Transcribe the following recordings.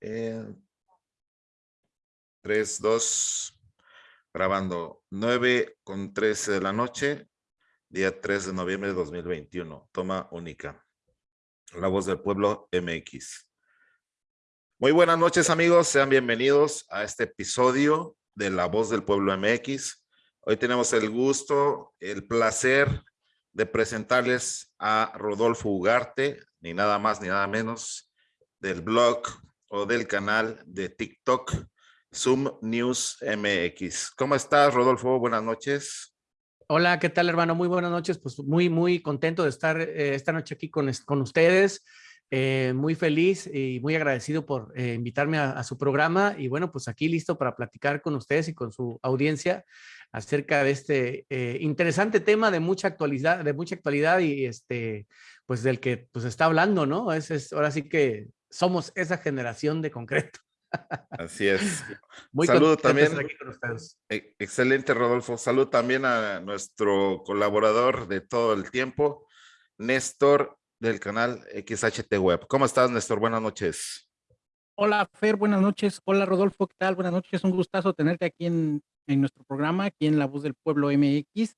Eh, 3, 2, grabando 9 con 13 de la noche, día 3 de noviembre de 2021. Toma única. La voz del pueblo MX. Muy buenas noches amigos, sean bienvenidos a este episodio de La Voz del Pueblo MX. Hoy tenemos el gusto, el placer de presentarles a Rodolfo Ugarte, ni nada más ni nada menos, del blog o del canal de TikTok Zoom News MX. ¿Cómo estás, Rodolfo? Buenas noches. Hola, ¿qué tal, hermano? Muy buenas noches. Pues muy, muy contento de estar eh, esta noche aquí con, con ustedes. Eh, muy feliz y muy agradecido por eh, invitarme a, su programa. Y bueno, pues aquí listo para platicar con ustedes y con su audiencia acerca de este interesante tema de mucha actualidad, de mucha actualidad y este, pues del que pues está hablando, ¿no? Es, es ahora sí que somos esa generación de concreto. Así es. Muy Saludo también. Aquí con ustedes. E, excelente, Rodolfo. Salud también a nuestro colaborador de todo el tiempo, Néstor del canal XHT Web. ¿Cómo estás, Néstor? Buenas noches. Hola, Fer, buenas noches. Hola, Rodolfo, ¿qué tal? Buenas noches. Un gustazo tenerte aquí en, en nuestro programa, aquí en La Voz del Pueblo MX.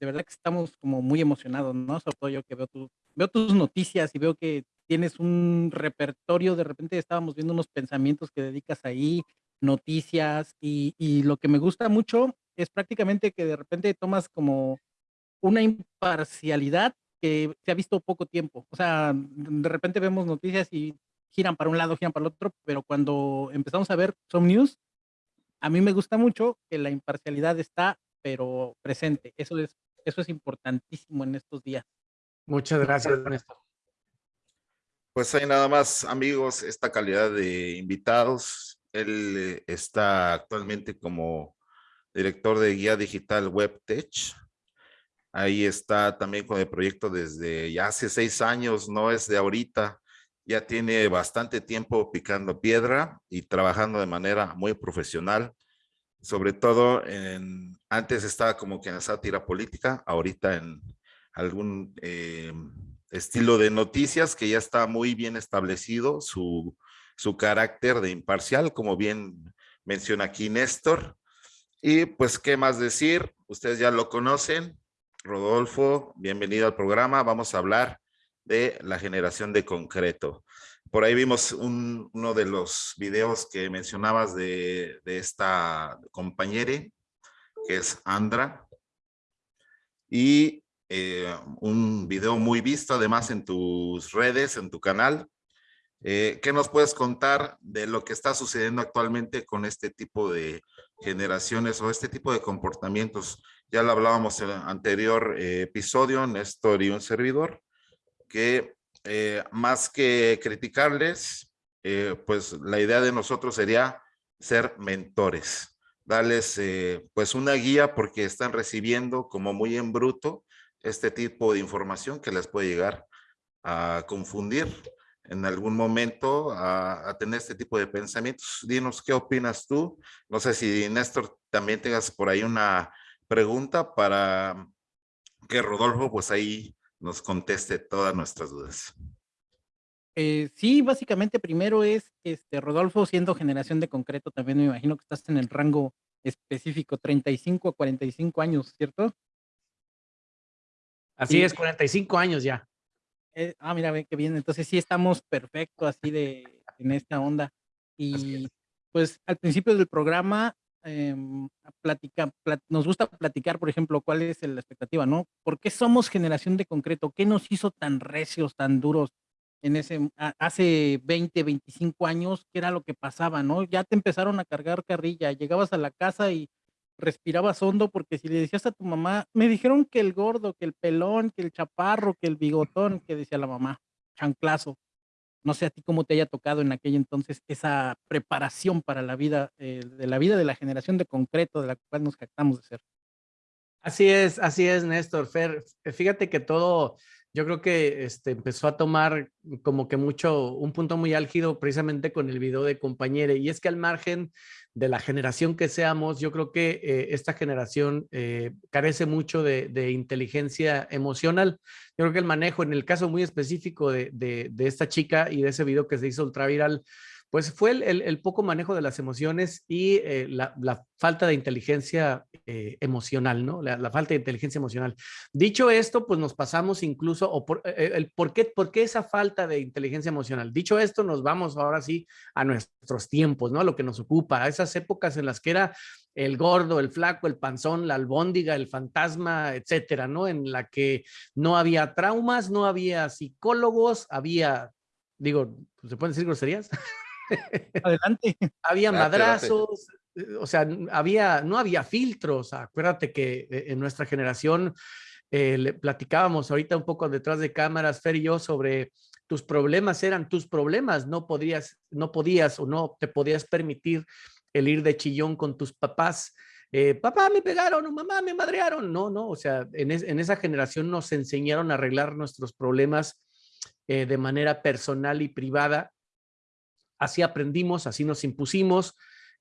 De verdad que estamos como muy emocionados, ¿no? Sobre todo yo que veo, tu, veo tus noticias y veo que tienes un repertorio, de repente estábamos viendo unos pensamientos que dedicas ahí, noticias, y, lo que me gusta mucho es prácticamente que de repente tomas como una imparcialidad que se ha visto poco tiempo. O sea, de repente vemos noticias y giran para un lado, giran para el otro, pero cuando empezamos a ver Some News, a mí me gusta mucho que la imparcialidad está, pero presente. Eso es, eso es importantísimo en estos días. Muchas gracias, Néstor. Pues hay nada más, amigos, esta calidad de invitados. Él está actualmente como director de guía digital WebTech. Ahí está también con el proyecto desde ya hace seis años, no es de ahorita ya tiene bastante tiempo picando piedra y trabajando de manera muy profesional. Sobre todo, antes estaba como que en sátira política, ahorita en algún eh, estilo de noticias que ya está muy bien establecido su, su carácter de imparcial, como bien menciona aquí Néstor. Y pues, ¿qué más decir? Ustedes ya lo conocen. Rodolfo, bienvenido al programa. Vamos a hablar de la generación de concreto. Por ahí vimos uno de los videos que mencionabas de, esta compañera, que es Andra, y eh, un video muy visto además en tus redes, en tu canal. Eh, ¿Qué nos puedes contar de lo que está sucediendo actualmente con este tipo de generaciones o este tipo de comportamientos? Ya lo hablábamos en el anterior eh, episodio, Néstor y un servidor, que eh, más que criticarles, pues la idea de nosotros sería ser mentores, darles pues una guía porque están recibiendo como muy en bruto este tipo de información que les puede llegar a confundir en algún momento a, tener este tipo de pensamientos. Dinos, ¿qué opinas tú? No sé si Néstor también tengas por ahí una pregunta para que Rodolfo pues ahí nos conteste todas nuestras dudas. Eh, sí, básicamente primero es este Rodolfo siendo generación de concreto, también me imagino que estás en el rango específico, 35 a 45 años, ¿cierto? Así es, 45 años ya. Eh, ah, mira, qué bien, entonces sí estamos perfecto así de en esta onda. Y pues al principio del programa eh, platica, nos gusta platicar, por ejemplo, cuál es la expectativa, ¿no? ¿Por qué somos generación de concreto? ¿Qué nos hizo tan recios, tan duros en ese, hace 20, 25 años? ¿Qué era lo que pasaba, no? Ya te empezaron a cargar carrilla, llegabas a la casa y respirabas hondo porque si le decías a tu mamá, me dijeron que el gordo, que el pelón, que el chaparro, que el bigotón, que decía la mamá, chanclazo. No sé a ti cómo te haya tocado en aquel entonces esa preparación para la vida, eh, de la vida de la generación de concreto de la cual nos jactamos de ser. Así es, así es, Néstor. Fer, fíjate que todo, yo creo que este, empezó a tomar como que mucho, un punto muy álgido precisamente con el video de compañere. Y es que al margen de la generación que seamos, yo creo que eh, esta generación eh, carece mucho de, de, inteligencia emocional. Yo creo que el manejo, en el caso muy específico de, de, de, esta chica y de ese video que se hizo ultra viral, pues fue el, poco manejo de las emociones y eh, la, falta de inteligencia eh, emocional, ¿no? La, falta de inteligencia emocional. Dicho esto, pues nos pasamos incluso, o por, eh, el, ¿por, qué, ¿por qué esa falta de inteligencia emocional? Dicho esto, nos vamos ahora sí a nuestros tiempos, ¿no? A lo que nos ocupa, a esas épocas en las que era el gordo, el flaco, el panzón, la albóndiga, el fantasma, etcétera, ¿no? En la que no había traumas, no había psicólogos, había, digo, ¿se pueden decir groserías? Adelante. había madrazos, eh, o sea, había, no había filtros. Acuérdate que eh, en nuestra generación eh, le platicábamos ahorita un poco detrás de cámaras, Fer y yo, sobre tus problemas eran tus problemas, no podías, no podías o no te podías permitir el ir de chillón con tus papás. papá me pegaron o mamá me madrearon. No, no, o sea, en, en esa generación nos enseñaron a arreglar nuestros problemas de manera personal y privada. Así aprendimos, así nos impusimos,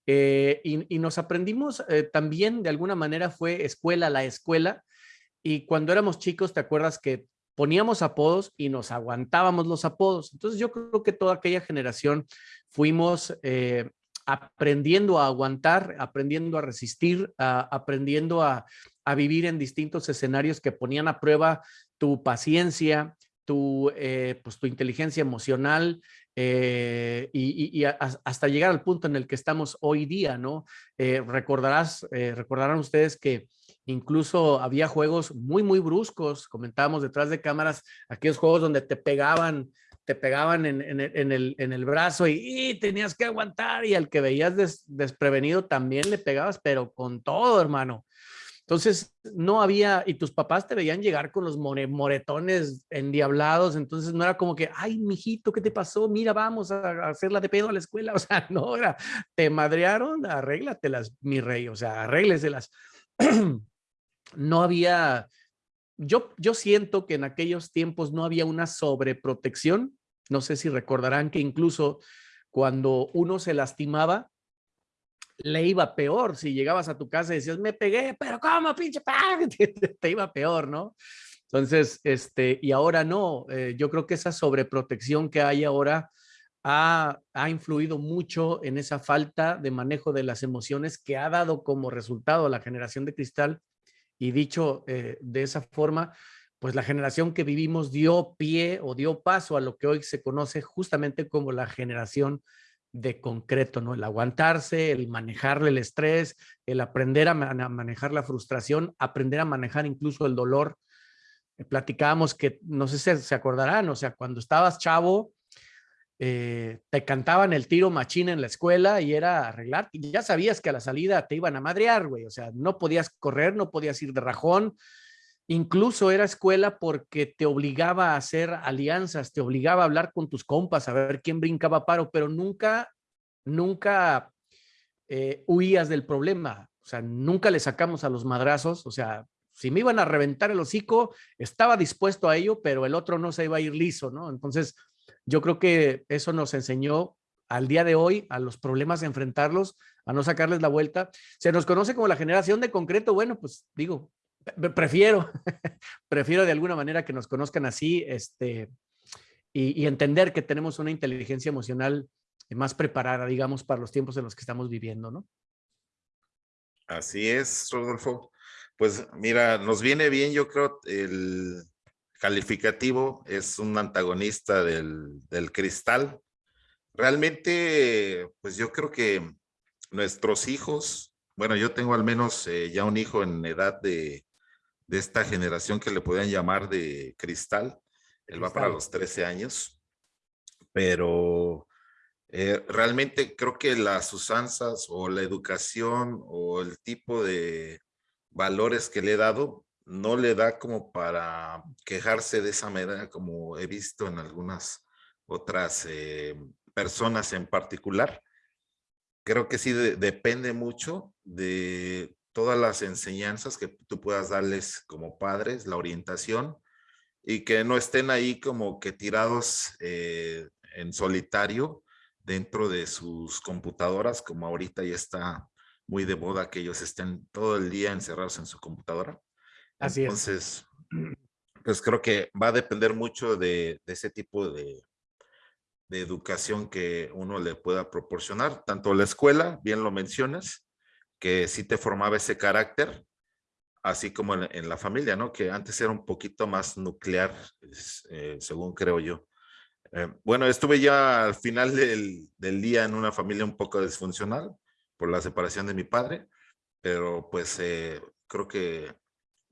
eh, y, nos aprendimos eh, también, de alguna manera, fue escuela la escuela. Y cuando éramos chicos, ¿te acuerdas que poníamos apodos y nos aguantábamos los apodos? Entonces yo creo que toda aquella generación fuimos eh, aprendiendo a aguantar, aprendiendo a resistir, aprendiendo a, vivir en distintos escenarios que ponían a prueba tu paciencia, tu, pues, tu inteligencia emocional, eh, y, hasta llegar al punto en el que estamos hoy día, ¿no? Eh, recordarás, eh, recordarán ustedes que incluso había juegos muy, muy bruscos, comentábamos detrás de cámaras, aquellos juegos donde te pegaban, te pegaban en, el, en el, brazo y, tenías que aguantar y al que veías desprevenido también le pegabas, pero con todo, hermano. Entonces, no había, y tus papás te veían llegar con los moretones endiablados, entonces no era como que, ay, mijito, ¿qué te pasó? Mira, vamos a hacerla de pedo a la escuela. O sea, no era, te madrearon, arréglatelas, mi rey, o sea, arrégleselas. no había, yo, yo siento que en aquellos tiempos no había una sobreprotección. No sé si recordarán que incluso cuando uno se lastimaba, le iba peor. Si llegabas a tu casa y decías, me pegué, pero ¿cómo, pinche Te, iba peor, ¿no? Entonces, este, y ahora no, eh, yo creo que esa sobreprotección que hay ahora ha, ha, influido mucho en esa falta de manejo de las emociones que ha dado como resultado la generación de cristal. Y dicho eh, de esa forma, pues la generación que vivimos dio pie o dio paso a lo que hoy se conoce justamente como la generación de concreto, ¿no? El aguantarse, el manejarle el estrés, el aprender a, manejar la frustración, aprender a manejar incluso el dolor. Eh, platicábamos que, no sé si se acordarán, o sea, cuando estabas chavo, eh, te cantaban el tiro machina en la escuela y era arreglar, y ya sabías que a la salida te iban a madrear, güey, o sea, no podías correr, no podías ir de rajón, Incluso era escuela porque te obligaba a hacer alianzas, te obligaba a hablar con tus compas, a ver quién brincaba paro, pero nunca, nunca eh, huías del problema. O sea, nunca le sacamos a los madrazos. O sea, si me iban a reventar el hocico, estaba dispuesto a ello, pero el otro no se iba a ir liso, ¿no? Entonces, yo creo que eso nos enseñó al día de hoy a los problemas, a enfrentarlos, a no sacarles la vuelta. Se nos conoce como la generación de concreto. Bueno, pues digo, prefiero, prefiero de alguna manera que nos conozcan así este, y, entender que tenemos una inteligencia emocional más preparada, digamos, para los tiempos en los que estamos viviendo, ¿no? Así es, Rodolfo. Pues mira, nos viene bien, yo creo, el calificativo es un antagonista del, del cristal. Realmente, pues yo creo que nuestros hijos, bueno, yo tengo al menos eh, ya un hijo en edad de, de esta generación que le podían llamar de cristal. Él va para los 13 años, pero eh, realmente creo que las usanzas o la educación o el tipo de valores que le he dado no le da como para quejarse de esa manera como he visto en algunas otras eh, personas en particular. Creo que sí depende mucho de todas las enseñanzas que tú puedas darles como padres, la orientación, y que no estén ahí como que tirados eh, en solitario dentro de sus computadoras, como ahorita ya está muy de moda que ellos estén todo el día encerrados en su computadora. Así Entonces, pues creo que va a depender mucho de, ese tipo de, de educación que uno le pueda proporcionar, tanto la escuela, bien lo mencionas, que sí te formaba ese carácter, así como en, la familia, ¿no? Que antes era un poquito más nuclear, eh, según creo yo. Eh, bueno, estuve ya al final del, día en una familia un poco disfuncional por la separación de mi padre, pero pues eh, creo que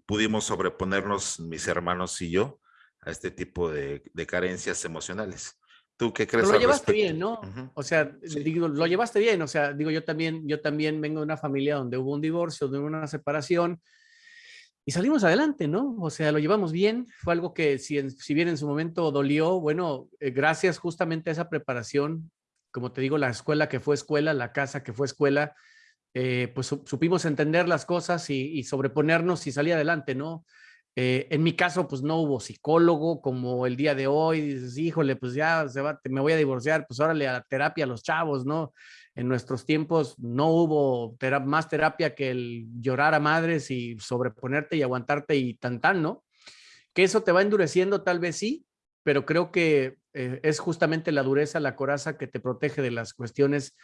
pudimos sobreponernos mis hermanos y yo a este tipo de carencias emocionales. ¿Tú qué crees? Pero lo llevaste bien, ¿no? O sea, digo, lo llevaste bien. O sea, digo, yo también, yo también vengo de una familia donde hubo un divorcio, donde hubo una separación y salimos adelante, ¿no? O sea, lo llevamos bien. Fue algo que si, si bien en su momento dolió, bueno, eh, gracias justamente a esa preparación, como te digo, la escuela que fue escuela, la casa que fue escuela, eh, pues supimos entender las cosas y, sobreponernos y salir adelante, ¿no? Eh, en mi caso, pues no hubo psicólogo como el día de hoy, dices, híjole, pues ya se va, me voy a divorciar, pues órale a la terapia a los chavos, ¿no? En nuestros tiempos no hubo más terapia que el llorar a madres y sobreponerte y aguantarte y tan tan, ¿no? Que eso te va endureciendo tal vez sí, pero creo que eh, es justamente la dureza, la coraza que te protege de las cuestiones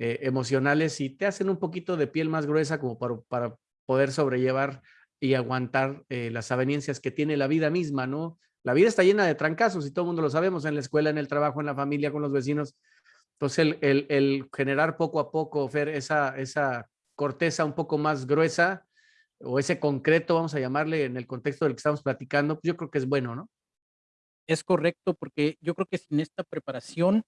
eh, emocionales y te hacen un poquito de piel más gruesa como para, para poder sobrellevar y aguantar eh, las avenencias que tiene la vida misma, ¿no? La vida está llena de trancazos y todo el mundo lo sabemos en la escuela, en el trabajo, en la familia, con los vecinos. Entonces, el, el, generar poco a poco, Fer, esa, esa corteza un poco más gruesa o ese concreto, vamos a llamarle en el contexto del que estamos platicando, pues yo creo que es bueno, ¿no? Es correcto, porque yo creo que sin esta preparación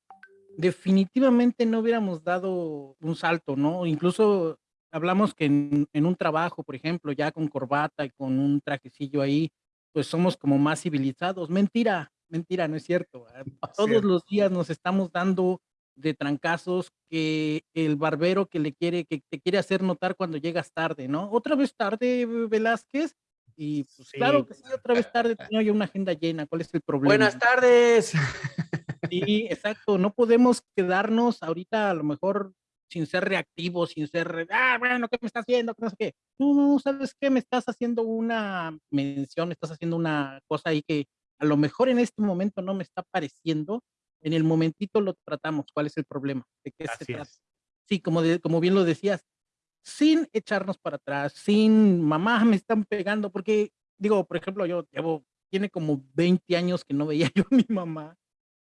definitivamente no hubiéramos dado un salto, ¿no? Incluso hablamos que en, un trabajo, por ejemplo, ya con corbata y con un trajecillo ahí, pues somos como más civilizados. Mentira, mentira, no es cierto. Todos los días nos estamos dando de trancazos que el barbero que le quiere, que te quiere hacer notar cuando llegas tarde, ¿no? Otra vez tarde, Velázquez. Y pues claro que sí, otra vez tarde, tenía yo una agenda llena. ¿Cuál es el problema? Buenas tardes. Sí, exacto. No podemos quedarnos ahorita a lo mejor sin ser reactivo, sin ser, ah, bueno, ¿qué me estás haciendo? No sé qué. No, no, ¿sabes qué? Me estás haciendo una mención, me estás haciendo una cosa ahí que a lo mejor en este momento no me está pareciendo. En el momentito lo tratamos. ¿Cuál es el problema? ¿De qué se trata? Sí, como, como bien lo decías, sin echarnos para atrás, sin mamá me están pegando, porque digo, por ejemplo, yo llevo, tiene como 20 años que no veía yo a mi mamá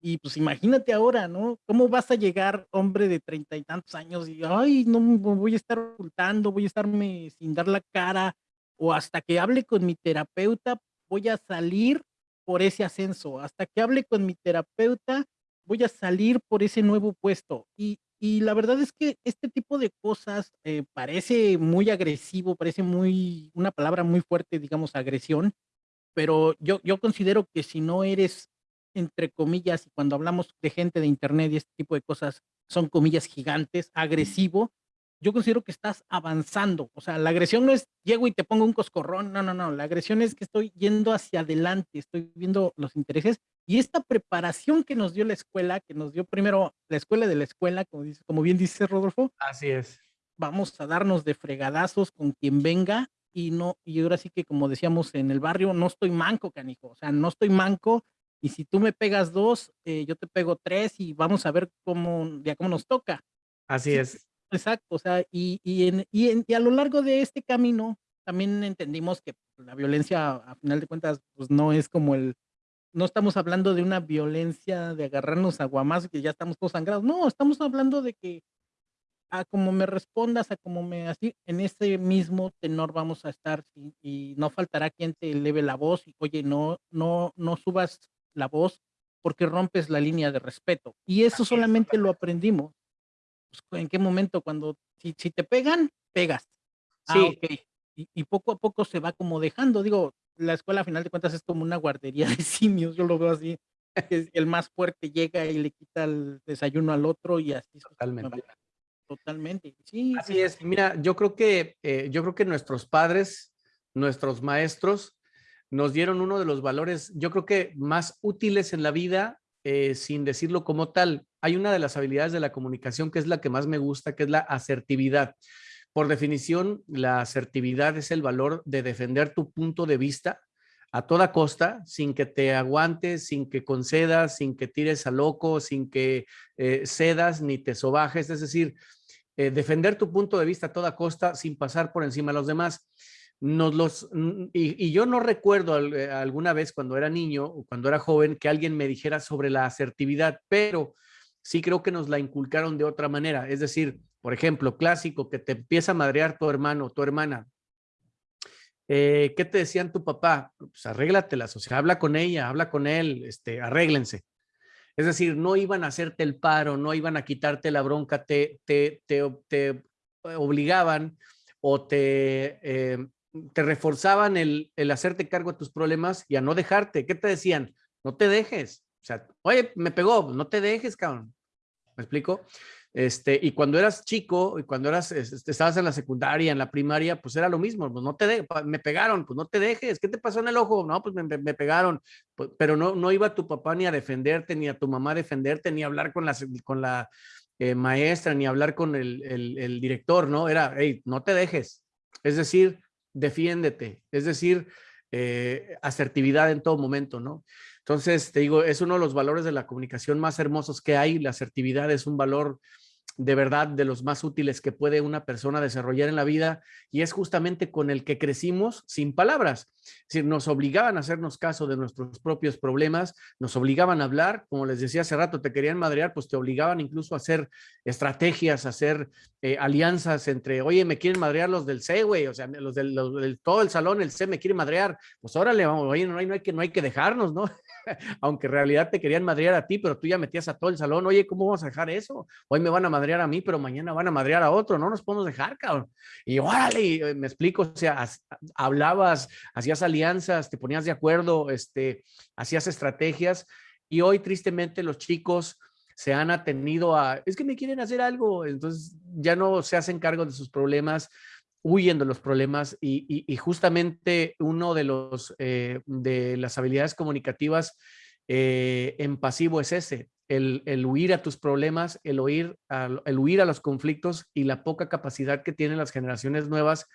y pues imagínate ahora, ¿no? ¿Cómo vas a llegar, hombre de treinta y tantos años, y, ay, no voy a estar ocultando, voy a estarme sin dar la cara, o hasta que hable con mi terapeuta, voy a salir por ese ascenso, hasta que hable con mi terapeuta, voy a salir por ese nuevo puesto. Y, y la verdad es que este tipo de cosas eh, parece muy agresivo, parece muy, una palabra muy fuerte, digamos, agresión, pero yo, yo considero que si no eres entre comillas, y cuando hablamos de gente de internet y este tipo de cosas, son comillas gigantes, agresivo, yo considero que estás avanzando. O sea, la agresión no es llego y te pongo un coscorrón, no, no, no. La agresión es que estoy yendo hacia adelante, estoy viendo los intereses y esta preparación que nos dio la escuela, que nos dio primero la escuela de la escuela, como, dice, como bien dice Rodolfo. Así es. Vamos a darnos de fregadazos con quien venga y no, y ahora sí que como decíamos en el barrio, no estoy manco, canijo. O sea, no estoy manco y si tú me pegas dos, eh, yo te pego tres y vamos a ver cómo, ya cómo nos toca. Así es. Exacto, o sea, y, y, en, y, en, y, a lo largo de este camino también entendimos que la violencia, a final de cuentas, pues no es como el, no estamos hablando de una violencia de agarrarnos a guamás que ya estamos todos sangrados, no, estamos hablando de que a como me respondas, a como me así, en ese mismo tenor vamos a estar y, y no faltará quien te eleve la voz y oye, no, no, no subas la voz porque rompes la línea de respeto. Y eso solamente lo aprendimos. Pues, ¿En qué momento? Cuando, si, si te pegan, pegas. Ah, sí. Y, y, poco a poco se va como dejando. Digo, la escuela a final de cuentas es como una guardería de simios, yo lo veo así. El más fuerte llega y le quita el desayuno al otro y así. Totalmente. Totalmente. Sí. Así es. Mira, yo creo que, eh, yo creo que nuestros padres, nuestros maestros, nos dieron uno de los valores, yo creo que más útiles en la vida, eh, sin decirlo como tal. Hay una de las habilidades de la comunicación que es la que más me gusta, que es la asertividad. Por definición, la asertividad es el valor de defender tu punto de vista a toda costa, sin que te aguantes, sin que concedas, sin que tires a loco, sin que eh, cedas ni te sobajes, es decir, eh, defender tu punto de vista a toda costa sin pasar por encima de los demás. Nos los, y, yo no recuerdo eh, alguna vez cuando era niño o cuando era joven que alguien me dijera sobre la asertividad, pero sí creo que nos la inculcaron de otra manera. Es decir, por ejemplo, clásico, que te empieza a madrear tu hermano o tu hermana. Eh, ¿Qué te decían tu papá? Pues arréglatelas, o sea, habla con ella, habla con él, este, arréglense. Es decir, no iban a hacerte el paro, no iban a quitarte la bronca, te, te, te, obligaban o te, eh, te reforzaban el, el hacerte cargo de tus problemas y a no dejarte. ¿Qué te decían? No te dejes. O sea, oye, me pegó, no te dejes, cabrón. ¿Me explico? Este, y cuando eras chico, y cuando eras, estabas en la secundaria, en la primaria, pues era lo mismo, pues no te me pegaron, pues no te dejes, ¿qué te pasó en el ojo? No, pues me, me pegaron, pues, pero no, no iba tu papá ni a defenderte, ni a tu mamá a defenderte, ni a hablar con la, con la eh, maestra, ni a hablar con el, el director, ¿no? Era, hey, no te dejes, es decir, defiéndete, es decir, eh, asertividad en todo momento, ¿no? Entonces, te digo, es uno de los valores de la comunicación más hermosos que hay. La asertividad es un valor de verdad de los más útiles que puede una persona desarrollar en la vida y es justamente con el que crecimos sin palabras. Es decir, nos obligaban a hacernos caso de nuestros propios problemas, nos obligaban a hablar, como les decía hace rato, te querían madrear, pues te obligaban incluso a hacer estrategias, a hacer eh, alianzas entre, oye, me quieren madrear los del C, güey, o sea, los del, todo el salón, el C me quiere madrear, pues órale, vamos, oye, no hay, no hay, que, no hay que dejarnos, ¿no? Aunque en realidad te querían madrear a ti, pero tú ya metías a todo el salón, oye, ¿cómo vamos a dejar eso? Hoy me van a madrear a mí, pero mañana van a madrear a otro, no nos podemos dejar, cabrón. Y órale, eh, me explico, o sea, hablabas, hacías alianzas, te ponías de acuerdo, este, hacías estrategias y hoy tristemente los chicos se han atenido a, es que me quieren hacer algo, entonces ya no se hacen cargo de sus problemas, huyen de los problemas y, justamente uno de los eh, de las habilidades comunicativas eh, en pasivo es ese, el, huir a tus problemas, el, oír, el huir a los conflictos y la poca capacidad que tienen las generaciones nuevas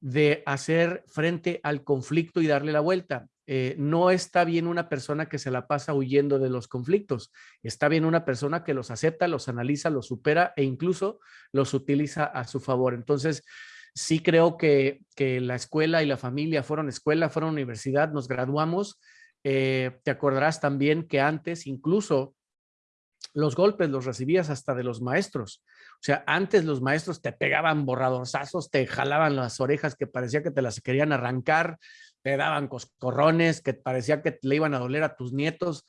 de hacer frente al conflicto y darle la vuelta. Eh, no está bien una persona que se la pasa huyendo de los conflictos. Está bien una persona que los acepta, los analiza, los supera e incluso los utiliza a su favor. Entonces, sí creo que, la escuela y la familia fueron escuela, fueron universidad, nos graduamos. Eh, te acordarás también que antes incluso los golpes los recibías hasta de los maestros. O sea, antes los maestros te pegaban borradorzazos, te jalaban las orejas que parecía que te las querían arrancar, te daban coscorrones que parecía que le iban a doler a tus nietos.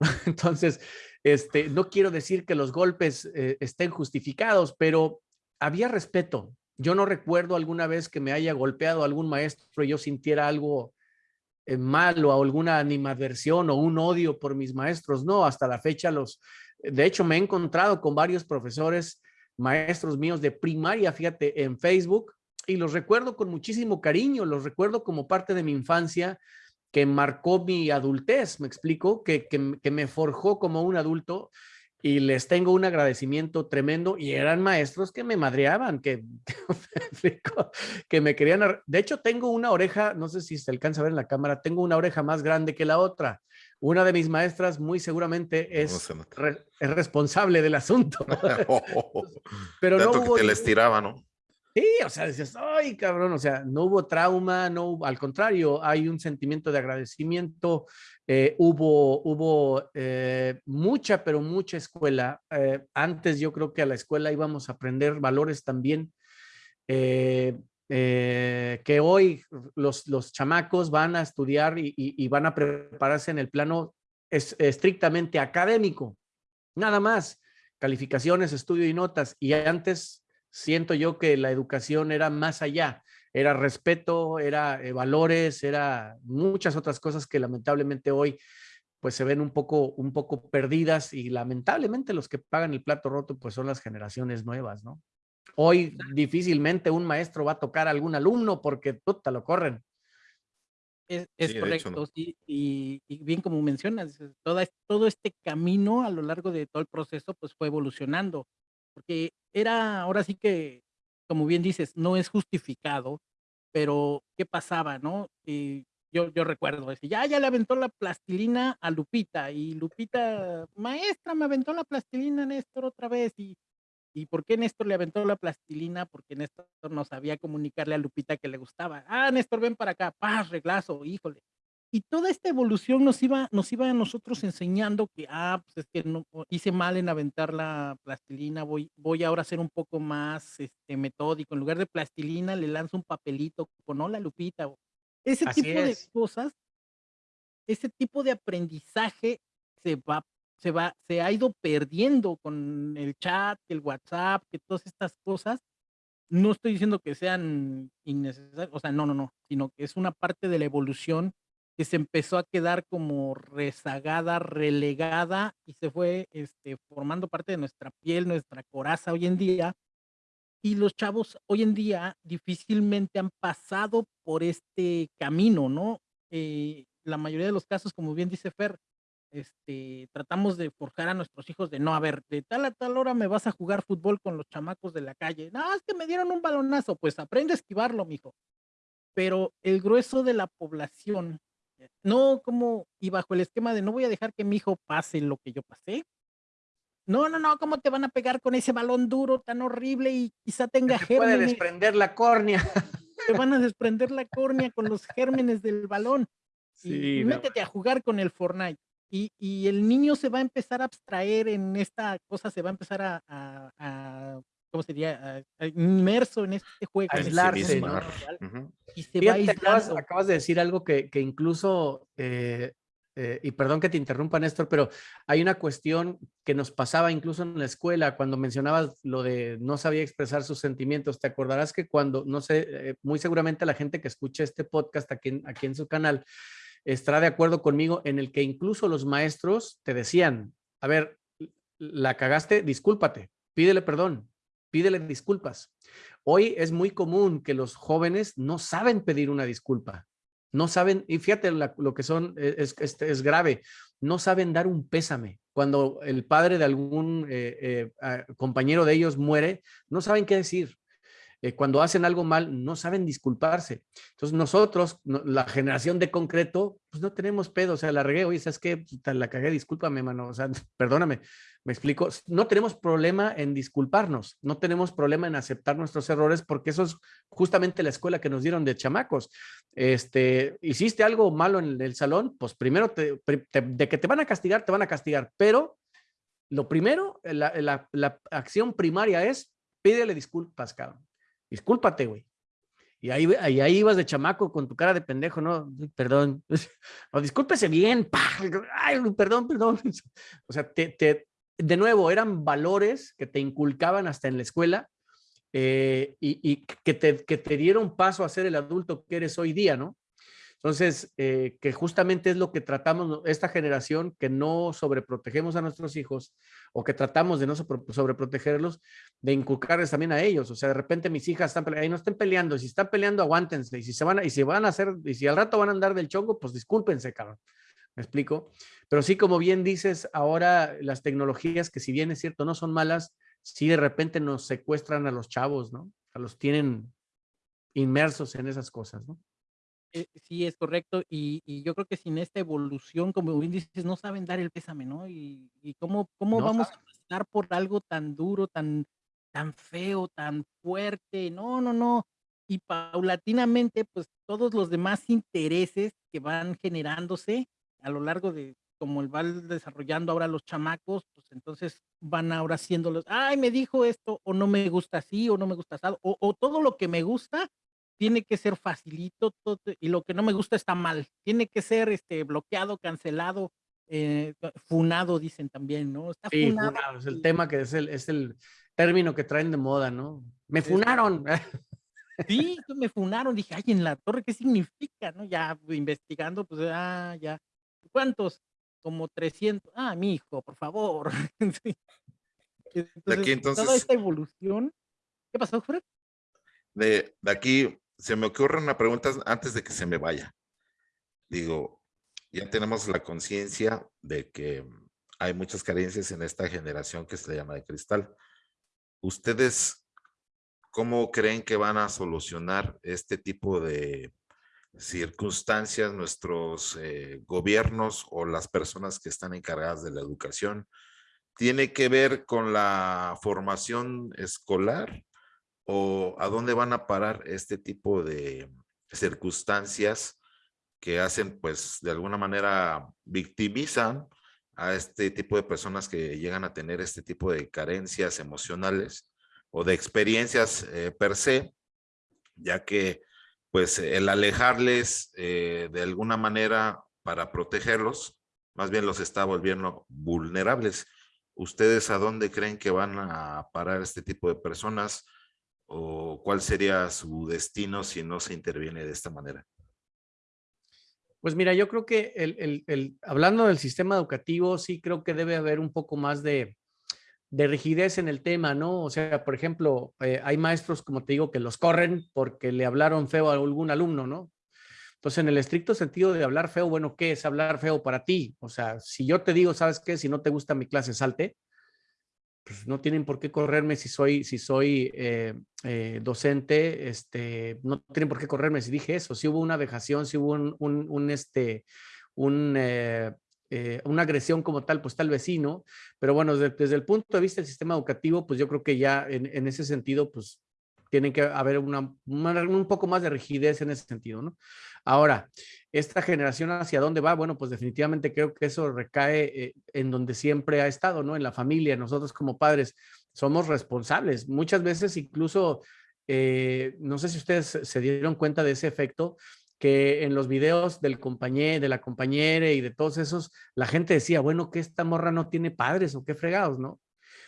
Entonces, este, no quiero decir que los golpes eh, estén justificados, pero había respeto. Yo no recuerdo alguna vez que me haya golpeado algún maestro y yo sintiera algo malo o alguna animadversión o un odio por mis maestros. No, hasta la fecha los, de hecho me he encontrado con varios profesores, maestros míos de primaria, fíjate, en Facebook y los recuerdo con muchísimo cariño, los recuerdo como parte de mi infancia que marcó mi adultez, me explico, que, que me forjó como un adulto y les tengo un agradecimiento tremendo y eran maestros que me madreaban, que, que me querían, de hecho tengo una oreja, no sé si se alcanza a ver en la cámara, tengo una oreja más grande que la otra. Una de mis maestras muy seguramente es, es responsable del asunto. Pero no hubo que te les tiraba, ¿no? Sí, o sea, dices, ay, cabrón, o sea, no hubo trauma, no hubo, al contrario, hay un sentimiento de agradecimiento, eh, hubo, hubo eh, mucha, pero mucha escuela. Eh, antes yo creo que a la escuela íbamos a aprender valores también, que hoy los, los chamacos van a estudiar y, van a prepararse en el plano estrictamente académico, nada más, calificaciones, estudio y notas, y antes siento yo que la educación era más allá, era respeto, era eh, valores, era muchas otras cosas que lamentablemente hoy pues se ven un poco, un poco perdidas y lamentablemente los que pagan el plato roto pues son las generaciones nuevas, ¿no? Hoy difícilmente un maestro va a tocar a algún alumno porque puta, lo corren. Es, correcto, sí, y, bien como mencionas, todo este camino a lo largo de todo el proceso pues fue evolucionando porque era, ahora sí que, como bien dices, no es justificado, pero ¿qué pasaba, no? Eh, yo, yo recuerdo, decir, ya, ya le aventó la plastilina a Lupita y Lupita, maestra, me aventó la plastilina Néstor otra vez y ¿Y por qué Néstor le aventó la plastilina? Porque Néstor no sabía comunicarle a Lupita que le gustaba. Ah, Néstor, ven para acá, paz, reglazo, híjole. Y toda esta evolución nos iba, nos iba a nosotros enseñando que, ah, pues es que no, hice mal en aventar la plastilina, voy, voy ahora a ser un poco más este, metódico. En lugar de plastilina, le lanzo un papelito con hola Lupita. Ese tipo de cosas, ese tipo de aprendizaje se va se va, se ha ido perdiendo con el chat, el WhatsApp, que todas estas cosas. No estoy diciendo que sean innecesarias, o sea, no, no, no, sino que es una parte de la evolución que se empezó a quedar como rezagada, relegada y se fue este, formando parte de nuestra piel, nuestra coraza hoy en día. Y los chavos hoy en día difícilmente han pasado por este camino, ¿no? Eh, la mayoría de los casos, como bien dice Fer, este, tratamos de forjar a nuestros hijos de no, a ver, de tal a tal hora me vas a jugar fútbol con los chamacos de la calle. No, es que me dieron un balonazo, pues aprende a esquivarlo, mijo. Pero el grueso de la población, no como, y bajo el esquema de no voy a dejar que mi hijo pase lo que yo pasé. No, no, no, ¿cómo te van a pegar con ese balón duro tan horrible y quizá tenga gérmenes? puede desprender la córnea. Te van a desprender la córnea con los gérmenes del balón. Sí, y métete a jugar con el Fortnite. Y, y, el niño se va a empezar a abstraer en esta cosa, se va a empezar a, a, ¿cómo sería? inmerso en este juego. aislarse, ¿no? Y se va acabas, acabas, de decir algo que, que incluso, eh, eh, y perdón que te interrumpa, Néstor, pero hay una cuestión que nos pasaba incluso en la escuela cuando mencionabas lo de no sabía expresar sus sentimientos. Te acordarás que cuando, no sé, eh, muy seguramente la gente que escucha este podcast aquí, aquí en su canal, estará de acuerdo conmigo en el que incluso los maestros te decían, a ver, la cagaste, discúlpate, pídele perdón, pídele disculpas. Hoy es muy común que los jóvenes no saben pedir una disculpa, no saben, y fíjate lo que son, e, es, es, es, grave, no saben dar un pésame. Cuando el padre de algún eh, eh, compañero de ellos muere, no saben qué decir. Eh, cuando hacen algo mal no saben disculparse. Entonces nosotros, la generación de concreto, pues no tenemos pedo, o sea, la regué, oye, ¿sabes qué? La cagué, discúlpame, mano, o sea, perdóname, me explico. No tenemos problema en disculparnos, no tenemos problema en aceptar nuestros errores porque eso es justamente la escuela que nos dieron de chamacos. Este, hiciste algo malo en el salón, pues primero te, de que te van a castigar, te van a castigar, pero lo primero, la, la, la acción primaria es pídele disculpas, cabrón discúlpate, güey. Y ahí, ahí, ahí, ibas de chamaco con tu cara de pendejo, ¿no? Perdón. No, discúlpese bien. Ay, perdón, perdón. O sea, te, de nuevo, eran valores que te inculcaban hasta en la escuela eh, y, y que, te, que te dieron paso a ser el adulto que eres hoy día, ¿no? Entonces, eh, que justamente es lo que tratamos esta generación, que no sobreprotegemos a nuestros hijos o que tratamos de no sobreprotegerlos, de inculcarles también a ellos. O sea, de repente mis hijas están peleando, y no estén peleando, si están peleando, aguántense, y si se van a, y si van a hacer, y si al rato van a andar del chongo, pues discúlpense, cabrón. ¿Me explico? Pero sí, como bien dices, ahora las tecnologías, que si bien es cierto, no son malas, sí de repente nos secuestran a los chavos, ¿no? A los tienen inmersos en esas cosas, ¿no? Eh, sí, es correcto. Y, y, yo creo que sin esta evolución, como bien dices, no saben dar el pésame, ¿no? Y, y cómo, cómo vamos a pasar por algo tan duro, tan, tan feo, tan fuerte. No, no, no. Y paulatinamente, pues todos los demás intereses que van generándose a lo largo de como el van desarrollando ahora los chamacos, pues entonces van ahora haciéndolos, ay, me dijo esto, o no me gusta así, o no me gusta así, o, o todo lo que me gusta, tiene que ser facilito todo, y lo que no me gusta está mal. Tiene que ser este, bloqueado, cancelado, eh, funado, dicen también, ¿no? Está sí, funado. es el tema que es el, es el término que traen de moda, ¿no? Me funaron. Sí, me funaron. Dije, ay, en la torre, ¿qué significa? ¿No? Ya investigando, pues, ah, ya. ¿Cuántos? Como 300. Ah, mi hijo, por favor. Entonces, de aquí, entonces... Toda esta evolución. ¿Qué pasó, Fred? De, de aquí se me ocurre una pregunta antes de que se me vaya. Digo, ya tenemos la conciencia de que hay muchas carencias en esta generación que se llama de cristal. ¿Ustedes cómo creen que van a solucionar este tipo de circunstancias nuestros eh, gobiernos o las personas que están encargadas de la educación tiene que ver con la formación escolar o a dónde van a parar este tipo de circunstancias que hacen, pues, de alguna manera victimizan a este tipo de personas que llegan a tener este tipo de carencias emocionales o de experiencias eh, per se, ya que pues el alejarles eh, de alguna manera para protegerlos, más bien los está volviendo vulnerables. ¿Ustedes a dónde creen que van a parar este tipo de personas? ¿O cuál sería su destino si no se interviene de esta manera? Pues mira, yo creo que el, hablando del sistema educativo, sí creo que debe haber un poco más de, rigidez en el tema, ¿no? O sea, por ejemplo, eh, hay maestros, como te digo, que los corren porque le hablaron feo a algún alumno, ¿no? Entonces, en el estricto sentido de hablar feo, bueno, ¿qué es hablar feo para ti? O sea, si yo te digo, ¿sabes qué? Si no te gusta mi clase, salte. Pues no tienen por qué correrme si soy, si soy eh, eh, docente, este, no tienen por qué correrme si dije eso. Si hubo una vejación, si hubo un, un, este, un, eh, una agresión como tal, pues tal vecino. Pero bueno, desde, el punto de vista del sistema educativo, pues yo creo que ya en, en ese sentido, pues tiene que haber una, un poco más de rigidez en ese sentido, ¿no? Ahora, esta generación hacia dónde va, bueno, pues definitivamente creo que eso recae eh, en donde siempre ha estado, ¿no? En la familia, nosotros como padres somos responsables. Muchas veces incluso, eh, no sé si ustedes se dieron cuenta de ese efecto, que en los videos del compañero, de la compañera y de todos esos, la gente decía, bueno, que esta morra no tiene padres o qué fregados, ¿no?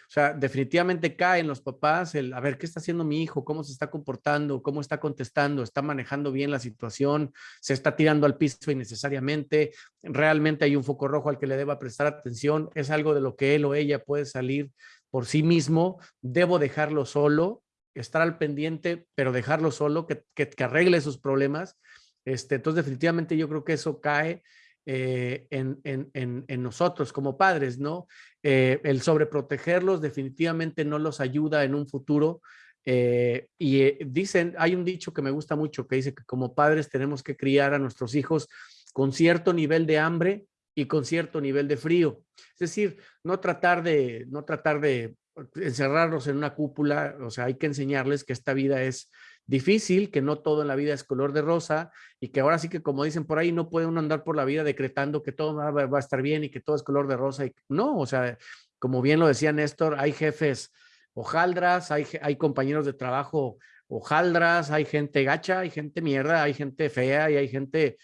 O sea, definitivamente caen los papás el, a ver, ¿qué está haciendo mi hijo? ¿Cómo se está comportando? ¿Cómo está contestando? ¿Está manejando bien la situación? ¿Se está tirando al piso innecesariamente? ¿Realmente hay un foco rojo al que le deba prestar atención? ¿Es algo de lo que él o ella puede salir por sí mismo? ¿Debo dejarlo solo? Estar al pendiente, pero dejarlo solo, que, que, arregle sus problemas. Este, entonces, definitivamente yo creo que eso cae eh, en, nosotros como padres, ¿no? Eh, el sobreprotegerlos definitivamente no los ayuda en un futuro. Eh, y dicen, hay un dicho que me gusta mucho que dice que como padres tenemos que criar a nuestros hijos con cierto nivel de hambre y con cierto nivel de frío. Es decir, no tratar de, no tratar de encerrarlos en una cúpula, o sea, hay que enseñarles que esta vida es difícil, que no todo en la vida es color de rosa y que ahora sí que como dicen por ahí, no puede uno andar por la vida decretando que todo va, a estar bien y que todo es color de rosa. Y, no, o sea, como bien lo decía Néstor, hay jefes hojaldras, hay, hay compañeros de trabajo hojaldras, hay gente gacha, hay gente mierda, hay gente fea y hay gente,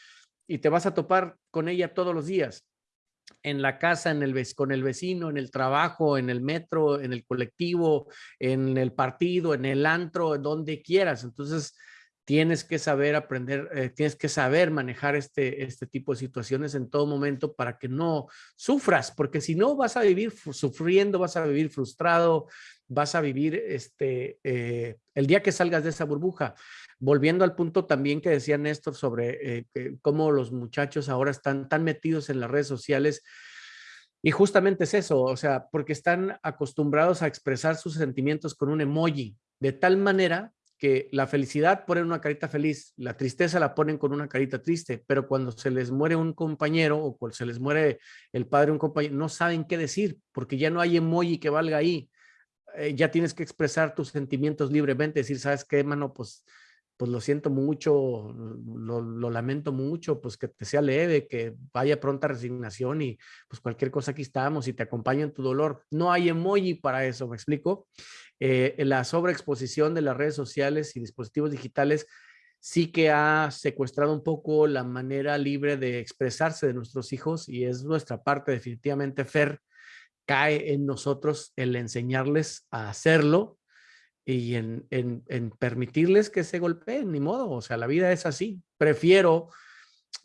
y te vas a topar con ella todos los días en la casa, en el, con el vecino, en el trabajo, en el metro, en el colectivo, en el partido, en el antro, donde quieras. Entonces, tienes que saber aprender, eh, tienes que saber manejar este, este tipo de situaciones en todo momento para que no sufras, porque si no vas a vivir sufriendo, vas a vivir frustrado, vas a vivir este, eh, el día que salgas de esa burbuja. Volviendo al punto también que decía Néstor sobre eh, cómo los muchachos ahora están tan metidos en las redes sociales, y justamente es eso, o sea, porque están acostumbrados a expresar sus sentimientos con un emoji, de tal manera que la felicidad ponen una carita feliz, la tristeza la ponen con una carita triste, pero cuando se les muere un compañero o cuando se les muere el padre un compañero, no saben qué decir, porque ya no hay emoji que valga ahí. Eh, ya tienes que expresar tus sentimientos libremente, decir, ¿sabes qué, mano? Pues pues lo siento mucho, lo, lamento mucho, pues que te sea leve, que vaya pronta resignación y pues cualquier cosa aquí estamos y te acompaña en tu dolor. No hay emoji para eso, ¿me explico? Eh, la sobreexposición de las redes sociales y dispositivos digitales sí que ha secuestrado un poco la manera libre de expresarse de nuestros hijos y es nuestra parte definitivamente, Fer, cae en nosotros el enseñarles a hacerlo y en, en, permitirles que se golpeen, ni modo, o sea, la vida es así. Prefiero,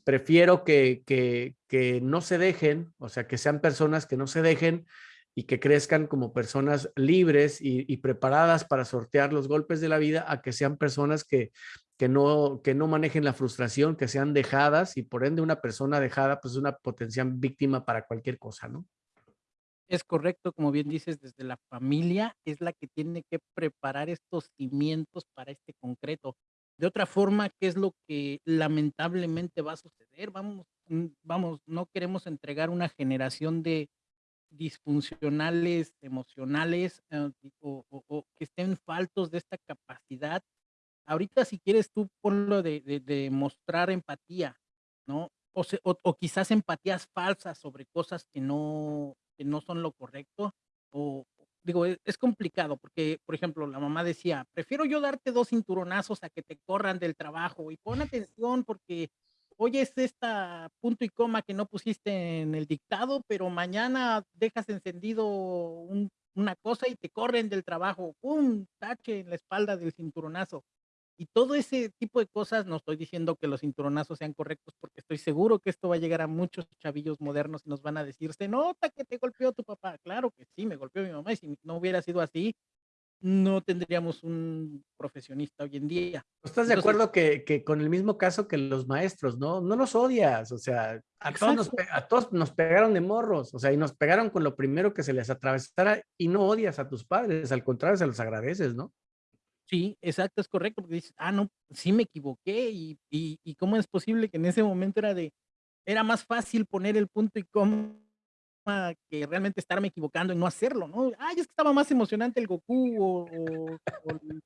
prefiero que, que, que no se dejen, o sea, que sean personas que no se dejen y que crezcan como personas libres y, y, preparadas para sortear los golpes de la vida a que sean personas que, que, no, que no manejen la frustración, que sean dejadas y por ende una persona dejada pues es una potencial víctima para cualquier cosa, ¿no? Es correcto, como bien dices, desde la familia es la que tiene que preparar estos cimientos para este concreto. De otra forma, ¿qué es lo que lamentablemente va a suceder? Vamos, mm, vamos, no queremos entregar una generación de disfuncionales emocionales eh, o, que estén faltos de esta capacidad. Ahorita si quieres tú ponlo de, de, mostrar empatía, ¿no? O, o, quizás empatías falsas sobre cosas que no, que no son lo correcto, o, digo, es, es, complicado porque, por ejemplo, la mamá decía, prefiero yo darte dos cinturonazos a que te corran del trabajo y pon atención porque hoy es esta punto y coma que no pusiste en el dictado, pero mañana dejas encendido una cosa y te corren del trabajo, ¡pum! Tache en la espalda del cinturonazo. Y todo ese tipo de cosas, no estoy diciendo que los cinturonazos sean correctos, porque estoy seguro que esto va a llegar a muchos chavillos modernos y nos van a decir, se nota que te golpeó tu papá. Claro que sí, me golpeó mi mamá y si no hubiera sido así, no tendríamos un profesionista hoy en día. ¿Estás de acuerdo que, que, con el mismo caso que los maestros, no? No los odias, o sea, a todos, nos, a todos, nos, pegaron de morros, o sea, y nos pegaron con lo primero que se les atravesara y no odias a tus padres, al contrario, se los agradeces, ¿no? Sí, exacto, es correcto, porque dices, ah, no, sí me equivoqué y, y, y cómo es posible que en ese momento era de, era más fácil poner el punto y cómo que realmente estarme equivocando y no hacerlo, ¿no? Ay, es que estaba más emocionante el Goku o,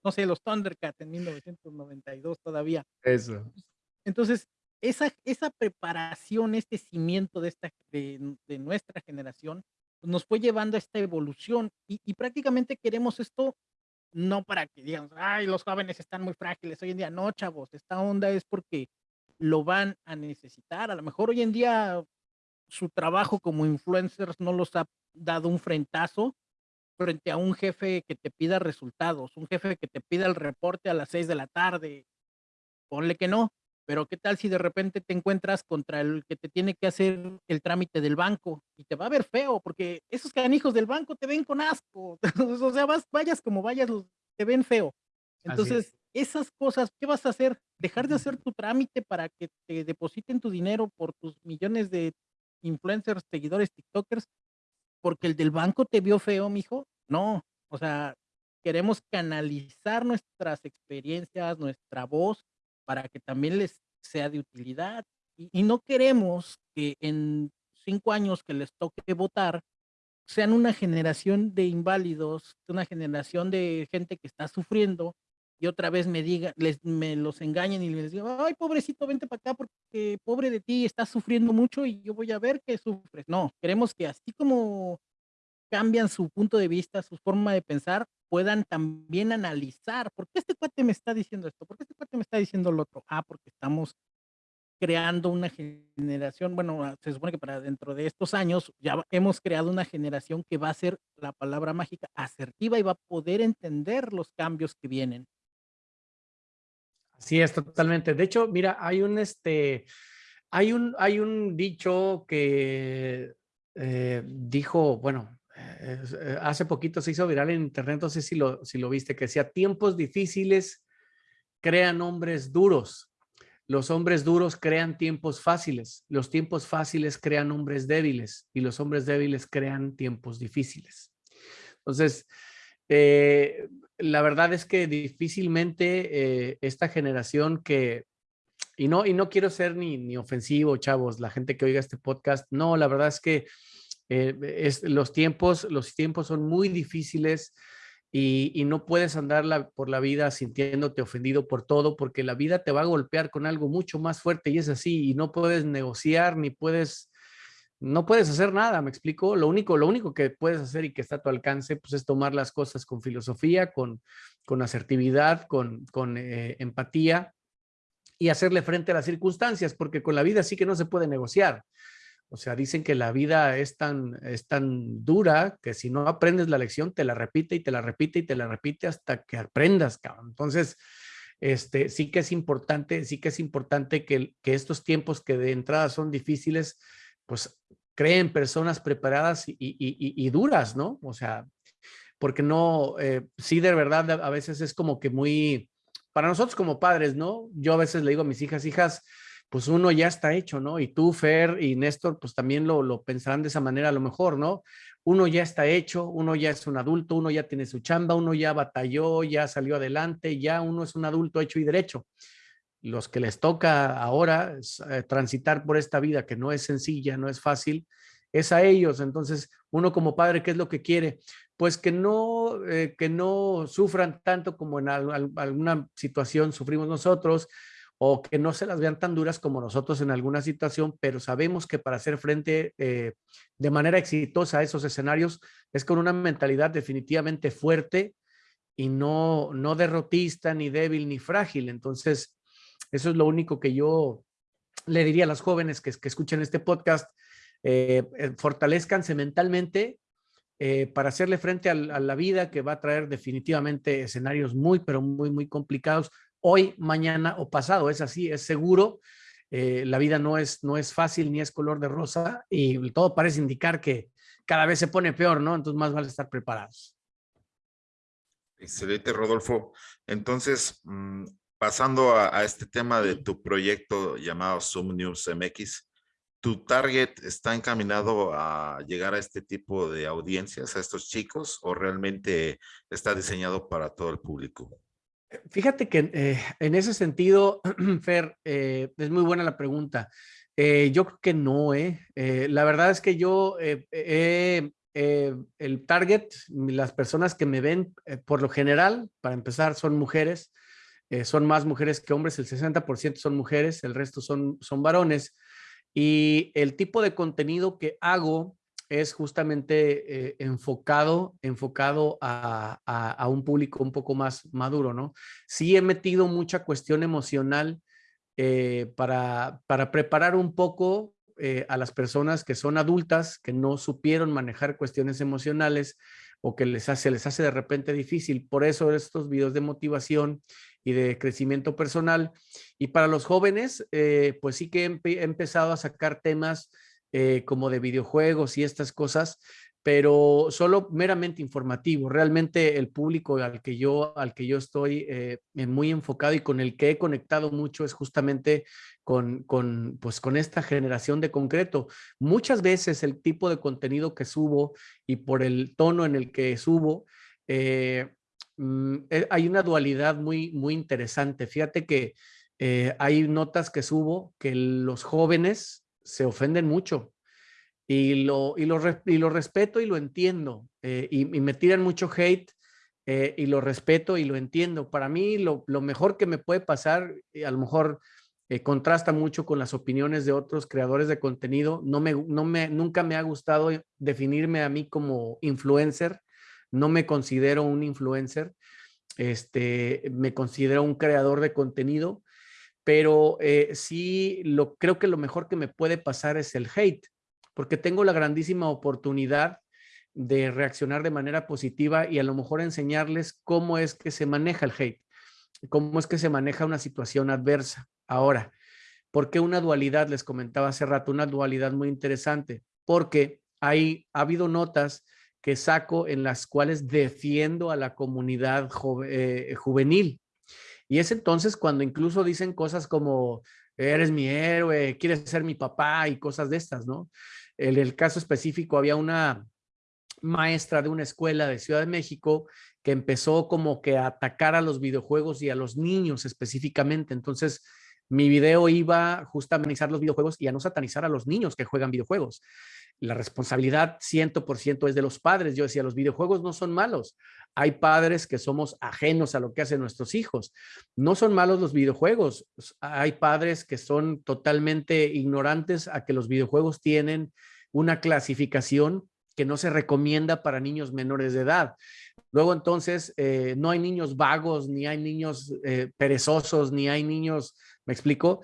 no sé, los Thundercats en 1992 todavía. Eso. Entonces, esa, esa preparación, este cimiento de, esta, de, nuestra generación, pues, nos fue llevando a esta evolución y, y, prácticamente queremos esto no para que digan, ay, los jóvenes están muy frágiles hoy en día. No, chavos, esta onda es porque lo van a necesitar. A lo mejor hoy en día su trabajo como influencers no los ha dado un frentazo frente a un jefe que te pida resultados, un jefe que te pida el reporte a las seis de la tarde. Ponle que no, pero ¿qué tal si de repente te encuentras contra el que te tiene que hacer el trámite del banco y te va a ver feo porque esos canijos del banco te ven con asco? o sea, vas, vayas como vayas, te ven feo. Entonces, esas cosas, ¿qué vas a hacer? Dejar de hacer tu trámite para que te depositen tu dinero por tus millones de influencers, seguidores, TikTokers, porque el del banco te vio feo, mijo. No, o sea, queremos canalizar nuestras experiencias, nuestra voz, para que también les sea de utilidad. Y, no queremos que en cinco años que les toque votar, sean una generación de inválidos, una generación de gente que está sufriendo y otra vez me diga, les, me los engañen y les digan, ay, pobrecito, vente para acá porque pobre de ti, estás sufriendo mucho y yo voy a ver que sufres. No, queremos que así como cambian su punto de vista, su forma de pensar, puedan también analizar, ¿por qué este cuate me está diciendo esto? ¿Por qué este cuate me está diciendo lo otro? Ah, porque estamos creando una generación, bueno, ah, se supone que para dentro de estos años ya hemos creado una generación que va a ser la palabra mágica asertiva y va a poder entender los cambios que vienen. Sí, es totalmente. De hecho, mira, hay un, este, hay un, hay un dicho que eh, dijo, bueno, hace poquito se hizo viral en internet, no sé si lo, si lo viste, que decía, tiempos difíciles crean hombres duros. Los hombres duros crean tiempos fáciles, los tiempos fáciles crean hombres débiles y los hombres débiles crean tiempos difíciles. Entonces, eh, la verdad es que difícilmente eh, esta generación que, y no, y no quiero ser ni, ni, ofensivo, chavos, la gente que oiga este podcast, no, la verdad es que eh, es, los, tiempos, los tiempos son muy difíciles y, y no puedes andar por la vida sintiéndote ofendido por todo, porque la vida te va a golpear con algo mucho más fuerte y es así, y no puedes negociar ni puedes no puedes hacer nada, me explico. Lo único, lo único que puedes hacer y que está a tu alcance, pues es tomar las cosas con filosofía, con, con asertividad, con, con eh, empatía y hacerle frente a las circunstancias, porque con la vida sí que no se puede negociar. O sea, dicen que la vida es tan, es tan dura que si no aprendes la lección, te la repite y te la repite y te la repite hasta que aprendas, cabrón. Entonces, este, sí que es importante, sí que es importante que, que estos tiempos que de entrada son difíciles, pues creen personas preparadas y, duras, ¿no? O sea, porque no, eh, sí, de verdad, a veces es como que muy, para nosotros como padres, ¿no? Yo a veces le digo a mis hijas, hijas, pues uno ya está hecho, ¿no? Y tú, Fer y Néstor, pues también lo, lo pensarán de esa manera a lo mejor, ¿no? Uno ya está hecho, uno ya es un adulto, uno ya tiene su chamba, uno ya batalló, ya salió adelante, ya uno es un adulto hecho y derecho. Los que les toca ahora eh, transitar por esta vida que no es sencilla, no es fácil, es a ellos. Entonces, uno como padre, ¿qué es lo que quiere? Pues que no, eh, que no sufran tanto como en alguna situación sufrimos nosotros, o que no se las vean tan duras como nosotros en alguna situación, pero sabemos que para hacer frente eh, de manera exitosa a esos escenarios es con una mentalidad definitivamente fuerte y no, no derrotista, ni débil, ni frágil. Entonces, eso es lo único que yo le diría a las jóvenes que, que escuchen este podcast, eh, eh fortalezcanse mentalmente para hacerle frente a, la vida que va a traer definitivamente escenarios muy, pero muy, muy complicados, hoy, mañana o pasado. Es así, es seguro. Eh, la vida no es, no es fácil ni es color de rosa y todo parece indicar que cada vez se pone peor, ¿no? Entonces más vale estar preparados. Excelente, Rodolfo. Entonces, mm, pasando a, este tema de tu proyecto llamado Zoom News MX, ¿tu target está encaminado a llegar a este tipo de audiencias, a estos chicos, o realmente está diseñado para todo el público? Fíjate que eh, en ese sentido, Fer, eh, es muy buena la pregunta. Eh, yo creo que no, ¿eh? La verdad es que yo, el target, las personas que me ven, por lo general, para empezar, son mujeres. son más mujeres que hombres, el 60% son mujeres, el resto son, son varones. Y el tipo de contenido que hago es justamente eh, enfocado, enfocado a, un público un poco más maduro, ¿no? Sí he metido mucha cuestión emocional eh, para, para, preparar un poco eh, a las personas que son adultas, que no supieron manejar cuestiones emocionales o que les hace, les hace de repente difícil. Por eso estos videos de motivación y de crecimiento personal. Y para los jóvenes, pues sí que he empezado a sacar temas eh, como de videojuegos y estas cosas, pero solo meramente informativo. Realmente el público al que yo, al que yo estoy eh, muy enfocado y con el que he conectado mucho es justamente con, con, pues, con esta generación de concreto. Muchas veces el tipo de contenido que subo y por el tono en el que subo, eh, mm, hay una dualidad muy, muy interesante. Fíjate que hay notas que subo que los jóvenes se ofenden mucho y lo, y lo, y lo respeto y lo entiendo eh, y, me tiran mucho hate eh, y lo respeto y lo entiendo. Para mí lo, lo mejor que me puede pasar, a lo mejor eh, contrasta mucho con las opiniones de otros creadores de contenido. No me, no me, nunca me ha gustado definirme a mí como influencer. No me considero un influencer. Este, me considero un creador de contenido pero eh, sí lo, creo que lo mejor que me puede pasar es el hate, porque tengo la grandísima oportunidad de reaccionar de manera positiva y a lo mejor enseñarles cómo es que se maneja el hate, cómo es que se maneja una situación adversa. Ahora, ¿por qué una dualidad? Les comentaba hace rato, una dualidad muy interesante, porque hay, ha habido notas que saco en las cuales defiendo a la comunidad eh, juvenil y es entonces cuando incluso dicen cosas como, eres mi héroe, quieres ser mi papá y cosas de estas, ¿no? En el caso específico había una maestra de una escuela de Ciudad de México que empezó como que a atacar a los videojuegos y a los niños específicamente. Entonces, mi video iba justamente a amenizar los videojuegos y a no satanizar a los niños que juegan videojuegos la responsabilidad 100% es de los padres. Yo decía, los videojuegos no son malos. Hay padres que somos ajenos a lo que hacen nuestros hijos. No son malos los videojuegos. Hay padres que son totalmente ignorantes a que los videojuegos tienen una clasificación que no se recomienda para niños menores de edad. Luego entonces eh, no hay niños vagos, ni hay niños eh, perezosos, ni hay niños, ¿me explico?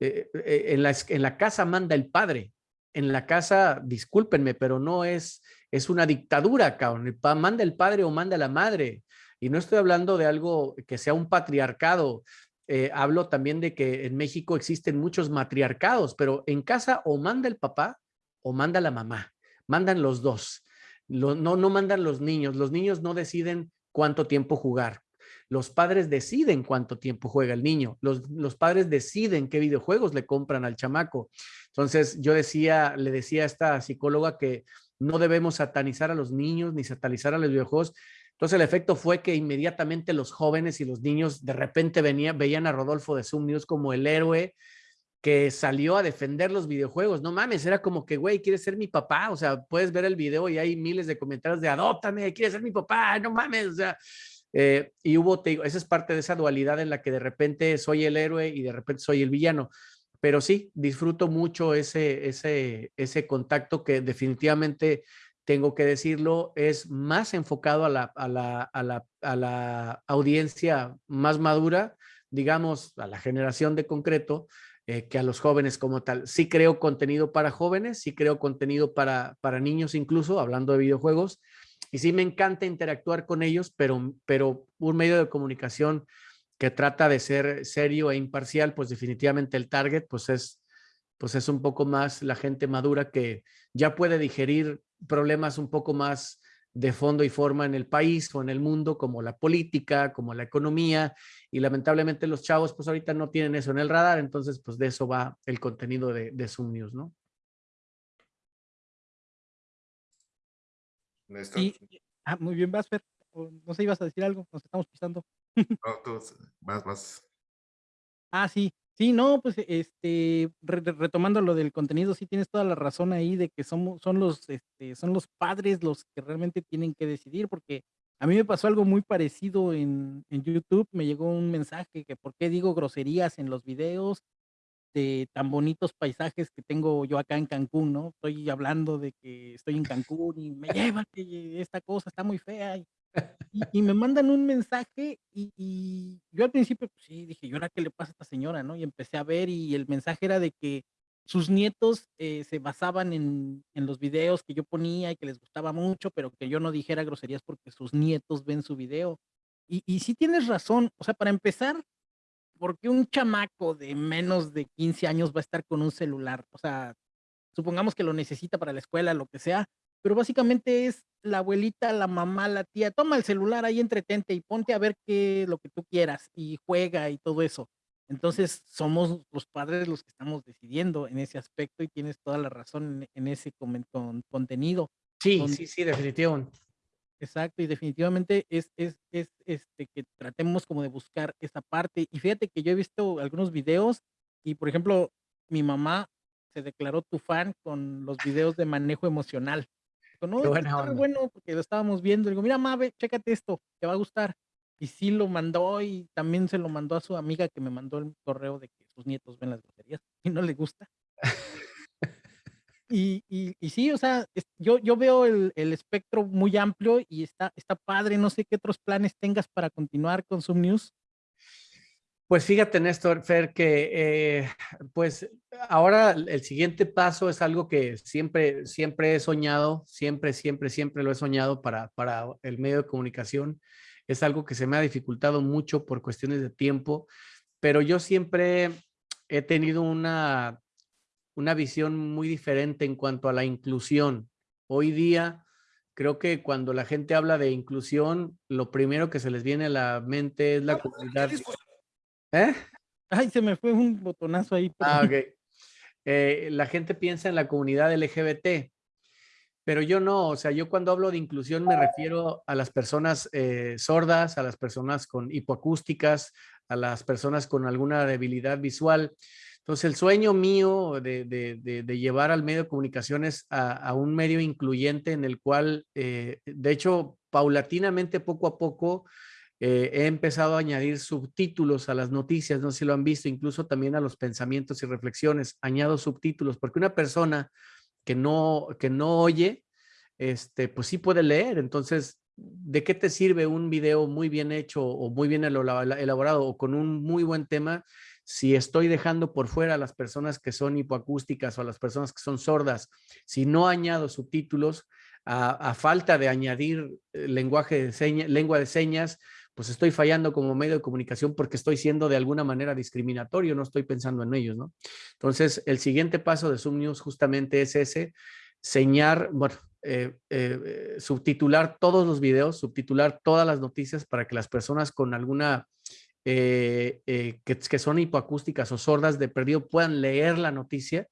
Eh, en, la, en la casa manda el padre, en la casa, discúlpenme, pero no es, es una dictadura, cabrón. Manda el padre o manda la madre. Y no estoy hablando de algo que sea un patriarcado. Eh, hablo también de que en México existen muchos matriarcados, pero en casa o manda el papá o manda la mamá. Mandan los dos. no, no mandan los niños. Los niños no deciden cuánto tiempo jugar. Los padres deciden cuánto tiempo juega el niño, los, los padres deciden qué videojuegos le compran al chamaco. Entonces yo decía, le decía a esta psicóloga que no debemos satanizar a los niños ni satanizar a los videojuegos. Entonces el efecto fue que inmediatamente los jóvenes y los niños de repente venían, veían a Rodolfo de Zoom como el héroe que salió a defender los videojuegos. No mames, era como que, güey, ¿quieres ser mi papá? O sea, puedes ver el video y hay miles de comentarios de adóptame, ¿quieres ser mi papá? No mames, o sea, eh, y hubo, te digo, esa es parte de esa dualidad en la que de repente soy el héroe y de repente soy el villano. Pero sí, disfruto mucho ese, ese, ese contacto que definitivamente tengo que decirlo, es más enfocado a la, a la, a la, a la audiencia más madura, digamos, a la generación de concreto, eh, que a los jóvenes como tal. Sí creo contenido para jóvenes, sí creo contenido para, para niños incluso, hablando de videojuegos, y sí me encanta interactuar con ellos, pero, pero un medio de comunicación que trata de ser serio e imparcial, pues definitivamente el target pues es, pues es un poco más la gente madura que ya puede digerir problemas un poco más de fondo y forma en el país o en el mundo, como la política, como la economía, y lamentablemente los chavos pues ahorita no tienen eso en el radar, entonces pues de eso va el contenido de, de Zoom News, ¿no? Y, ah, muy bien, Basfer. No sé, ibas a decir algo, nos estamos pisando. No, tú, más, más. Ah, sí. Sí, no, pues este, retomando lo del contenido, sí tienes toda la razón ahí de que somos, son los, este, son los padres los que realmente tienen que decidir, porque a mí me pasó algo muy parecido en, en YouTube, me llegó un mensaje que por qué digo groserías en los videos, de tan bonitos paisajes que tengo yo acá en Cancún, ¿no? Estoy hablando de que estoy en Cancún y me lleva que esta cosa está muy fea. Y, y, me mandan un mensaje y, y, yo al principio, pues sí, dije, ¿y ahora qué le pasa a esta señora, no? Y empecé a ver y el mensaje era de que sus nietos eh, se basaban en, en los videos que yo ponía y que les gustaba mucho, pero que yo no dijera groserías porque sus nietos ven su video. Y, y sí tienes razón, o sea, para empezar, porque un chamaco de menos de 15 años va a estar con un celular? O sea, supongamos que lo necesita para la escuela, lo que sea, pero básicamente es la abuelita, la mamá, la tía, toma el celular ahí, entretente y ponte a ver qué lo que tú quieras y juega y todo eso. Entonces, somos los padres los que estamos decidiendo en ese aspecto y tienes toda la razón en, ese contenido. Sí, sí, sí, definitivo. Exacto, y definitivamente es, es, es este, que tratemos como de buscar esa parte. Y fíjate que yo he visto algunos videos y, por ejemplo, mi mamá se declaró tu fan con los videos de manejo emocional. No, está bueno porque lo estábamos viendo. Digo, mira, Mabe, chécate esto, te va a gustar. Y sí lo mandó y también se lo mandó a su amiga que me mandó el correo de que sus nietos ven las baterías y no le gusta. Y, y, sí, o sea, yo, yo veo el, el, espectro muy amplio y está, está padre. No sé qué otros planes tengas para continuar con Zoom News. Pues fíjate, Néstor, Fer, que eh, pues ahora el siguiente paso es algo que siempre, siempre he soñado, siempre, siempre, siempre lo he soñado para, para el medio de comunicación. Es algo que se me ha dificultado mucho por cuestiones de tiempo, pero yo siempre he tenido una una visión muy diferente en cuanto a la inclusión. Hoy día, creo que cuando la gente habla de inclusión, lo primero que se les viene a la mente es la comunidad. ¿Eh? Ay, se me fue un botonazo ahí. Ah, ok. Eh, la gente piensa en la comunidad LGBT, pero yo no, o sea, yo cuando hablo de inclusión me refiero a las personas eh, sordas, a las personas con hipoacústicas, a las personas con alguna debilidad visual. Entonces, el sueño mío de, llevar al medio de comunicaciones a, un medio incluyente en el cual, eh, de hecho, paulatinamente, poco a poco, eh, he empezado a añadir subtítulos a las noticias, no sé si lo han visto, incluso también a los pensamientos y reflexiones, añado subtítulos, porque una persona que no, que no oye, este, pues sí puede leer, entonces, ¿de qué te sirve un video muy bien hecho o muy bien elaborado o con un muy buen tema si estoy dejando por fuera a las personas que son hipoacústicas o a las personas que son sordas, si no añado subtítulos, a, falta de añadir eh, lenguaje de señas, lengua de señas, pues estoy fallando como medio de comunicación porque estoy siendo de alguna manera discriminatorio, no estoy pensando en ellos, ¿no? Entonces, el siguiente paso de Zoom News justamente es ese, señar, bueno, eh, eh, subtitular todos los videos, subtitular todas las noticias para que las personas con alguna, que, que, son hipoacústicas o sordas de perdido puedan leer la noticia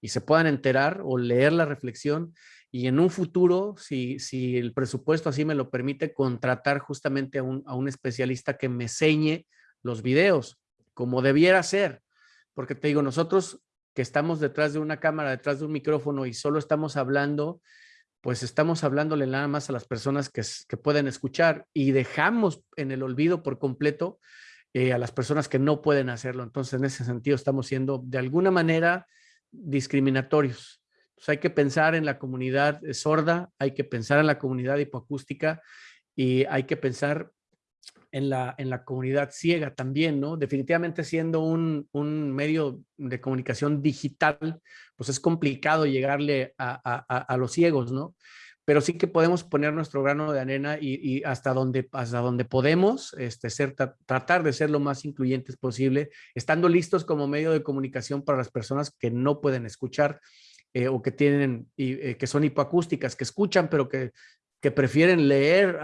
y se puedan enterar o leer la reflexión y en un futuro, si, si el presupuesto así me lo permite, contratar justamente a un, a un especialista que me enseñe los videos, como debiera ser. Porque te digo, nosotros que estamos detrás de una cámara, detrás de un micrófono y solo estamos hablando, pues estamos hablándole nada más a las personas que, que pueden escuchar y dejamos en el olvido por completo eh, a las personas que no pueden hacerlo. Entonces, en ese sentido, estamos siendo de alguna manera discriminatorios. Pues, hay que pensar en la comunidad sorda, hay que pensar en la comunidad hipoacústica y hay que pensar en la, en la comunidad ciega también, ¿no? Definitivamente siendo un, un medio de comunicación digital, pues es complicado llegarle a, a, los ciegos, ¿no? Pero sí que podemos poner nuestro grano de arena y, y hasta, donde, hasta donde podemos este, ser, tratar de ser lo más incluyentes posible, estando listos como medio de comunicación para las personas que no pueden escuchar eh, o que tienen, eh, que son hipoacústicas, que escuchan, pero que, que prefieren leer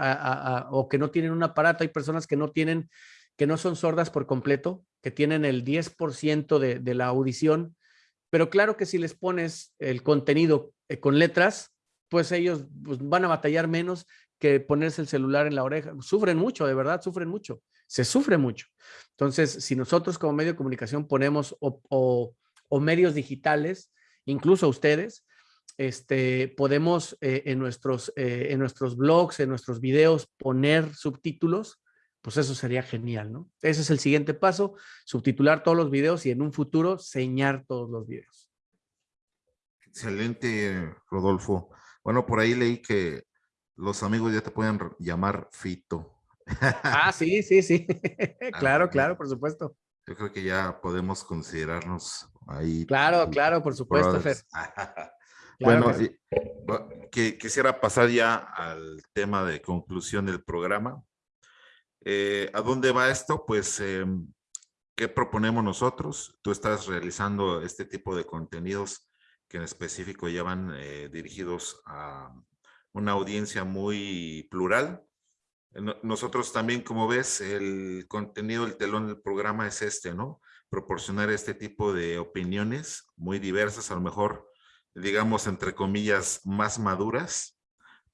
o que no tienen un aparato. Hay personas que no tienen, que no son sordas por completo, que tienen el 10% de, de la audición, pero claro que si les pones el contenido eh, con letras, pues ellos pues, van a batallar menos que ponerse el celular en la oreja. Sufren mucho, de verdad, sufren mucho. Se sufre mucho. Entonces, si nosotros como medio de comunicación ponemos o, medios digitales, incluso ustedes, este, podemos eh, en, nuestros, eh, en nuestros blogs, en nuestros videos, poner subtítulos, pues eso sería genial, ¿no? Ese es el siguiente paso, subtitular todos los videos y en un futuro señar todos los videos. Excelente, Rodolfo. Bueno, por ahí leí que los amigos ya te pueden llamar Fito. Ah, sí, sí, sí. claro, ah, claro, por supuesto. Yo creo que ya podemos considerarnos ahí. Claro, claro, por supuesto, Fer. bueno, que quisiera pasar ya al tema de conclusión del programa. Eh, ¿A dónde va esto? Pues, em, ¿qué proponemos nosotros? Tú estás realizando este tipo de contenidos que en específico ya van eh, dirigidos a una audiencia muy plural, nosotros también, como ves, el contenido, el telón del programa es este, ¿no? Proporcionar este tipo de opiniones muy diversas, a lo mejor, digamos, entre comillas, más maduras,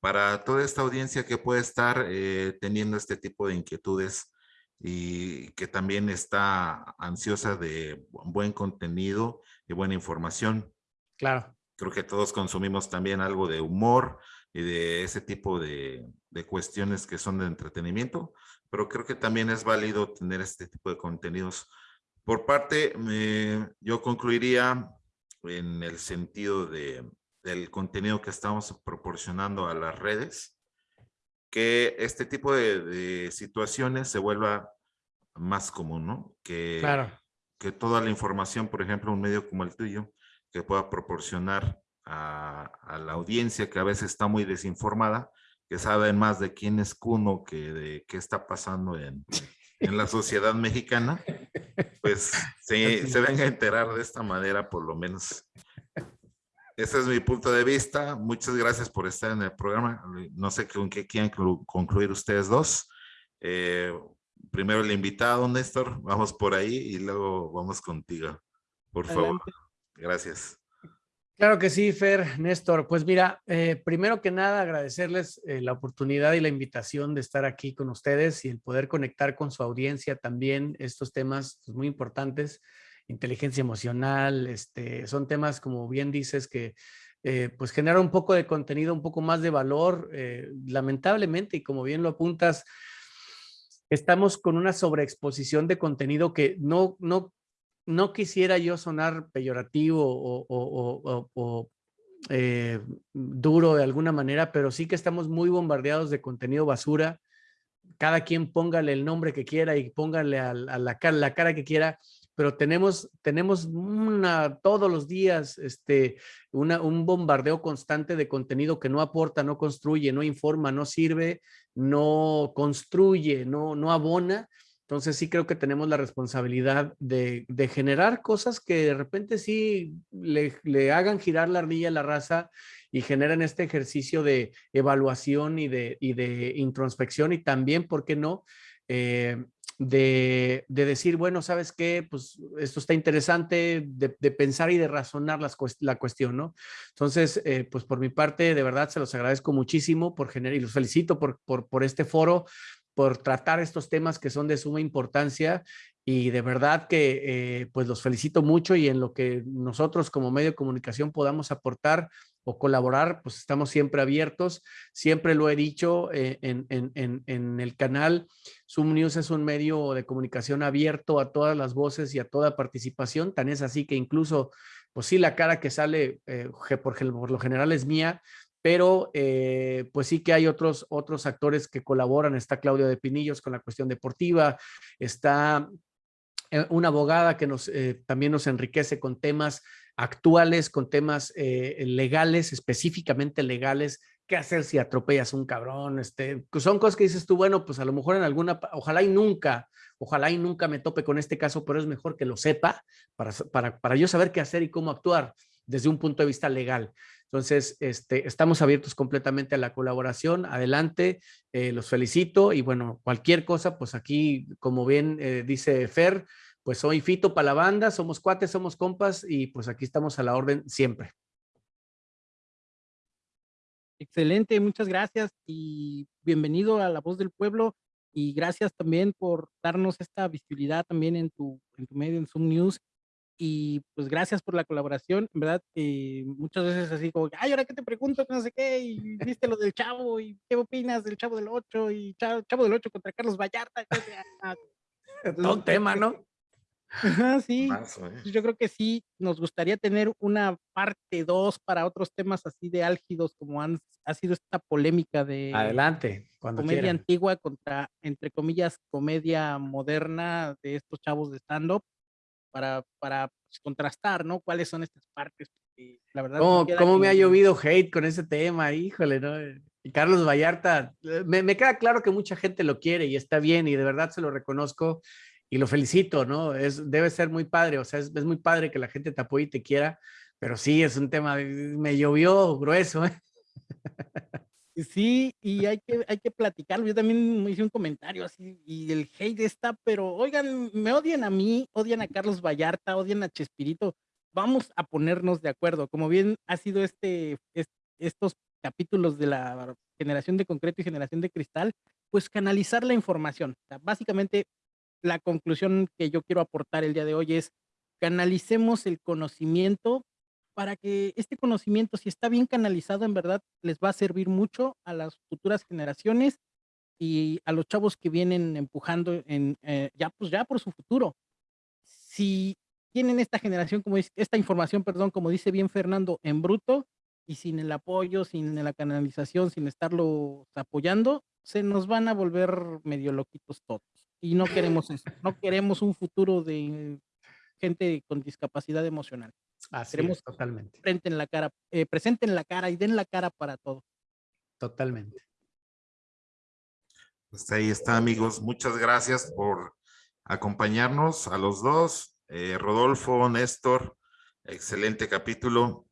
para toda esta audiencia que puede estar eh, teniendo este tipo de inquietudes y que también está ansiosa de buen contenido y buena información. Claro. Creo que todos consumimos también algo de humor, y de ese tipo de, de, cuestiones que son de entretenimiento, pero creo que también es válido tener este tipo de contenidos. Por parte, yo concluiría en el sentido de, del contenido que estamos proporcionando a las redes, que este tipo de, de situaciones se vuelva más común, ¿no? Que, claro. que toda la información, por ejemplo, un medio como el tuyo, que pueda proporcionar a, la audiencia que a veces está muy desinformada, que saben más de quién es Cuno que de qué está pasando en, en la sociedad mexicana, pues se, se venga a enterar de esta manera por lo menos. Ese es mi punto de vista. Muchas gracias por estar en el programa. No sé con qué quieren concluir ustedes dos. Eh, primero el invitado, Néstor. Vamos por ahí y luego vamos contigo. Por favor. Gracias. Claro que sí, Fer, Néstor. Pues mira, eh, primero que nada agradecerles eh, la oportunidad y la invitación de estar aquí con ustedes y el poder conectar con su audiencia también estos temas pues, muy importantes, inteligencia emocional, este, son temas como bien dices que eh, pues generan un poco de contenido, un poco más de valor, lamentablemente, y como bien lo apuntas, estamos con una sobreexposición de contenido que no, no no quisiera yo sonar peyorativo o, eh, duro de alguna manera, pero sí que estamos muy bombardeados de contenido basura. Cada quien póngale el nombre que quiera y póngale a, la, cara, la cara que quiera, pero tenemos, tenemos una, todos los días este, un bombardeo constante de contenido que no aporta, no construye, no informa, no sirve, no construye, no abona Entonces sí creo que tenemos la responsabilidad de, generar cosas que de repente sí le, hagan girar la ardilla a la raza y generen este ejercicio de evaluación y de, y de introspección y también, ¿por qué no? Eh, de, decir, bueno, ¿sabes qué? Pues esto está interesante, de, pensar y de razonar las, la cuestión, ¿no? Entonces, eh, pues por mi parte, de verdad, se los agradezco muchísimo por generar y los felicito por, por, por este foro por tratar estos temas que son de suma importancia y de verdad que eh, pues los felicito mucho y en lo que nosotros como medio de comunicación podamos aportar o colaborar, pues estamos siempre abiertos. Siempre lo he dicho eh, en, en, en, el canal, Zoom News es un medio de comunicación abierto a todas las voces y a toda participación. Tan es así que incluso, pues sí, la cara que sale eh, por, por lo general es mía, pero eh, pues sí que hay otros, otros actores que colaboran. Está Claudia de Pinillos con la cuestión deportiva, está eh, una abogada que nos, eh, también nos enriquece con temas actuales, con temas legales, específicamente legales, qué hacer si atropellas un cabrón, este, son cosas que dices tú, bueno, pues a lo mejor en alguna, ojalá y nunca, ojalá y nunca me tope con este caso, pero es mejor que lo sepa para, para, para yo saber qué hacer y cómo actuar desde un punto de vista legal. Entonces, este, estamos abiertos completamente a la colaboración. Adelante, eh, los felicito y bueno, cualquier cosa, pues aquí, como bien eh, dice Fer, pues soy Fito para la banda, somos cuates, somos compas y pues aquí estamos a la orden siempre. Excelente, muchas gracias y bienvenido a La Voz del Pueblo y gracias también por darnos esta visibilidad también en tu, en tu medio, en Zoom News y pues gracias por la colaboración, en verdad, eh, muchas veces así como, ay, ahora que te pregunto, no sé qué, y viste lo del chavo, y qué opinas del chavo del 8, y chavo, del 8 contra Carlos Vallarta. Todo un tema, ¿no? sí, yo creo que sí, nos gustaría tener una parte 2 para otros temas así de álgidos como han, ha sido esta polémica de Adelante, cuando comedia antigua contra, entre comillas, comedia moderna de estos chavos de stand-up para, para pues, contrastar, ¿no? ¿Cuáles son estas partes? la verdad. ¿Cómo, me ha llovido hate con ese tema? Híjole, ¿no? Y Carlos Vallarta, eh, me, me, queda claro que mucha gente lo quiere y está bien y de verdad se lo reconozco y lo felicito, ¿no? Es, debe ser muy padre, o sea, es, es muy padre que la gente te apoye y te quiera, pero sí, es un tema, me llovió grueso, ¿eh? Sí, y hay que, hay que platicarlo. Yo también hice un comentario así, y el hate está, pero oigan, me odian a mí, odian a Carlos Vallarta, odian a Chespirito. Vamos a ponernos de acuerdo. Como bien ha sido este, estos capítulos de la generación de concreto y generación de cristal, pues canalizar la información. básicamente, la conclusión que yo quiero aportar el día de hoy es canalicemos el conocimiento para que este conocimiento, si está bien canalizado, en verdad les va a servir mucho a las futuras generaciones y a los chavos que vienen empujando en, eh, ya, pues ya por su futuro. Si tienen esta generación, como esta información, perdón, como dice bien Fernando, en bruto y sin el apoyo, sin la canalización, sin estarlo apoyando, se nos van a volver medio loquitos todos. Y no queremos eso, no queremos un futuro de gente con discapacidad emocional. Así Queremos totalmente. Frente en la cara, eh, presenten la cara y den la cara para todo. Totalmente. Pues ahí está, amigos. Muchas gracias por acompañarnos a los dos. Eh, Rodolfo, Néstor, excelente capítulo.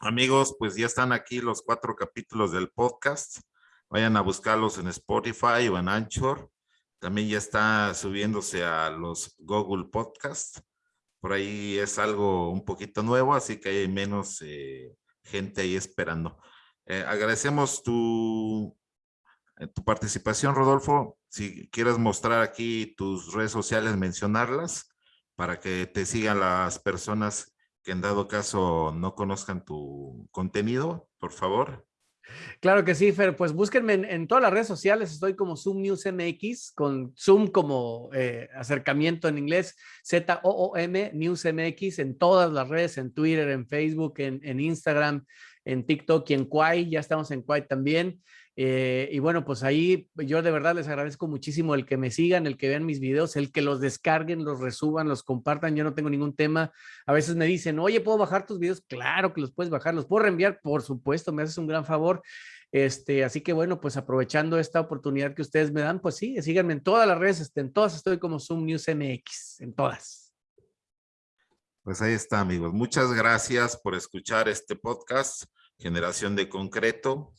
Amigos, pues ya están aquí los cuatro capítulos del podcast. Vayan a buscarlos en Spotify o en Anchor. También ya está subiéndose a los Google Podcasts por ahí es algo un poquito nuevo, así que hay menos eh, gente ahí esperando. Eh, agradecemos tu, eh, tu participación, Rodolfo. Si quieres mostrar aquí tus redes sociales, mencionarlas para que te sigan las personas que en dado caso no conozcan tu contenido, por favor. Claro que sí, Fer. Pues búsquenme en, todas las redes sociales. Estoy como Zoom News MX, con Zoom como eh, acercamiento en inglés, Z-O-O-M News MX, en todas las redes, en Twitter, en Facebook, en, Instagram, en TikTok y en Quai. Ya estamos en Quai también. Eh, y bueno, pues ahí yo de verdad les agradezco muchísimo el que me sigan, el que vean mis videos, el que los descarguen, los resuban, los compartan. Yo no tengo ningún tema. A veces me dicen, oye, ¿puedo bajar tus videos? Claro que los puedes bajar, los puedo reenviar, por supuesto, me haces un gran favor. Este, así que bueno, pues aprovechando esta oportunidad que ustedes me dan, pues sí, síganme en todas las redes, este, en todas estoy como Zoom News MX, en todas. Pues ahí está, amigos. Muchas gracias por escuchar este podcast, Generación de Concreto.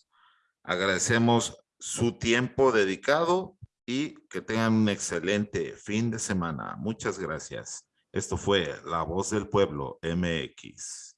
Agradecemos su tiempo dedicado y que tengan un excelente fin de semana. Muchas gracias. Esto fue La Voz del Pueblo MX.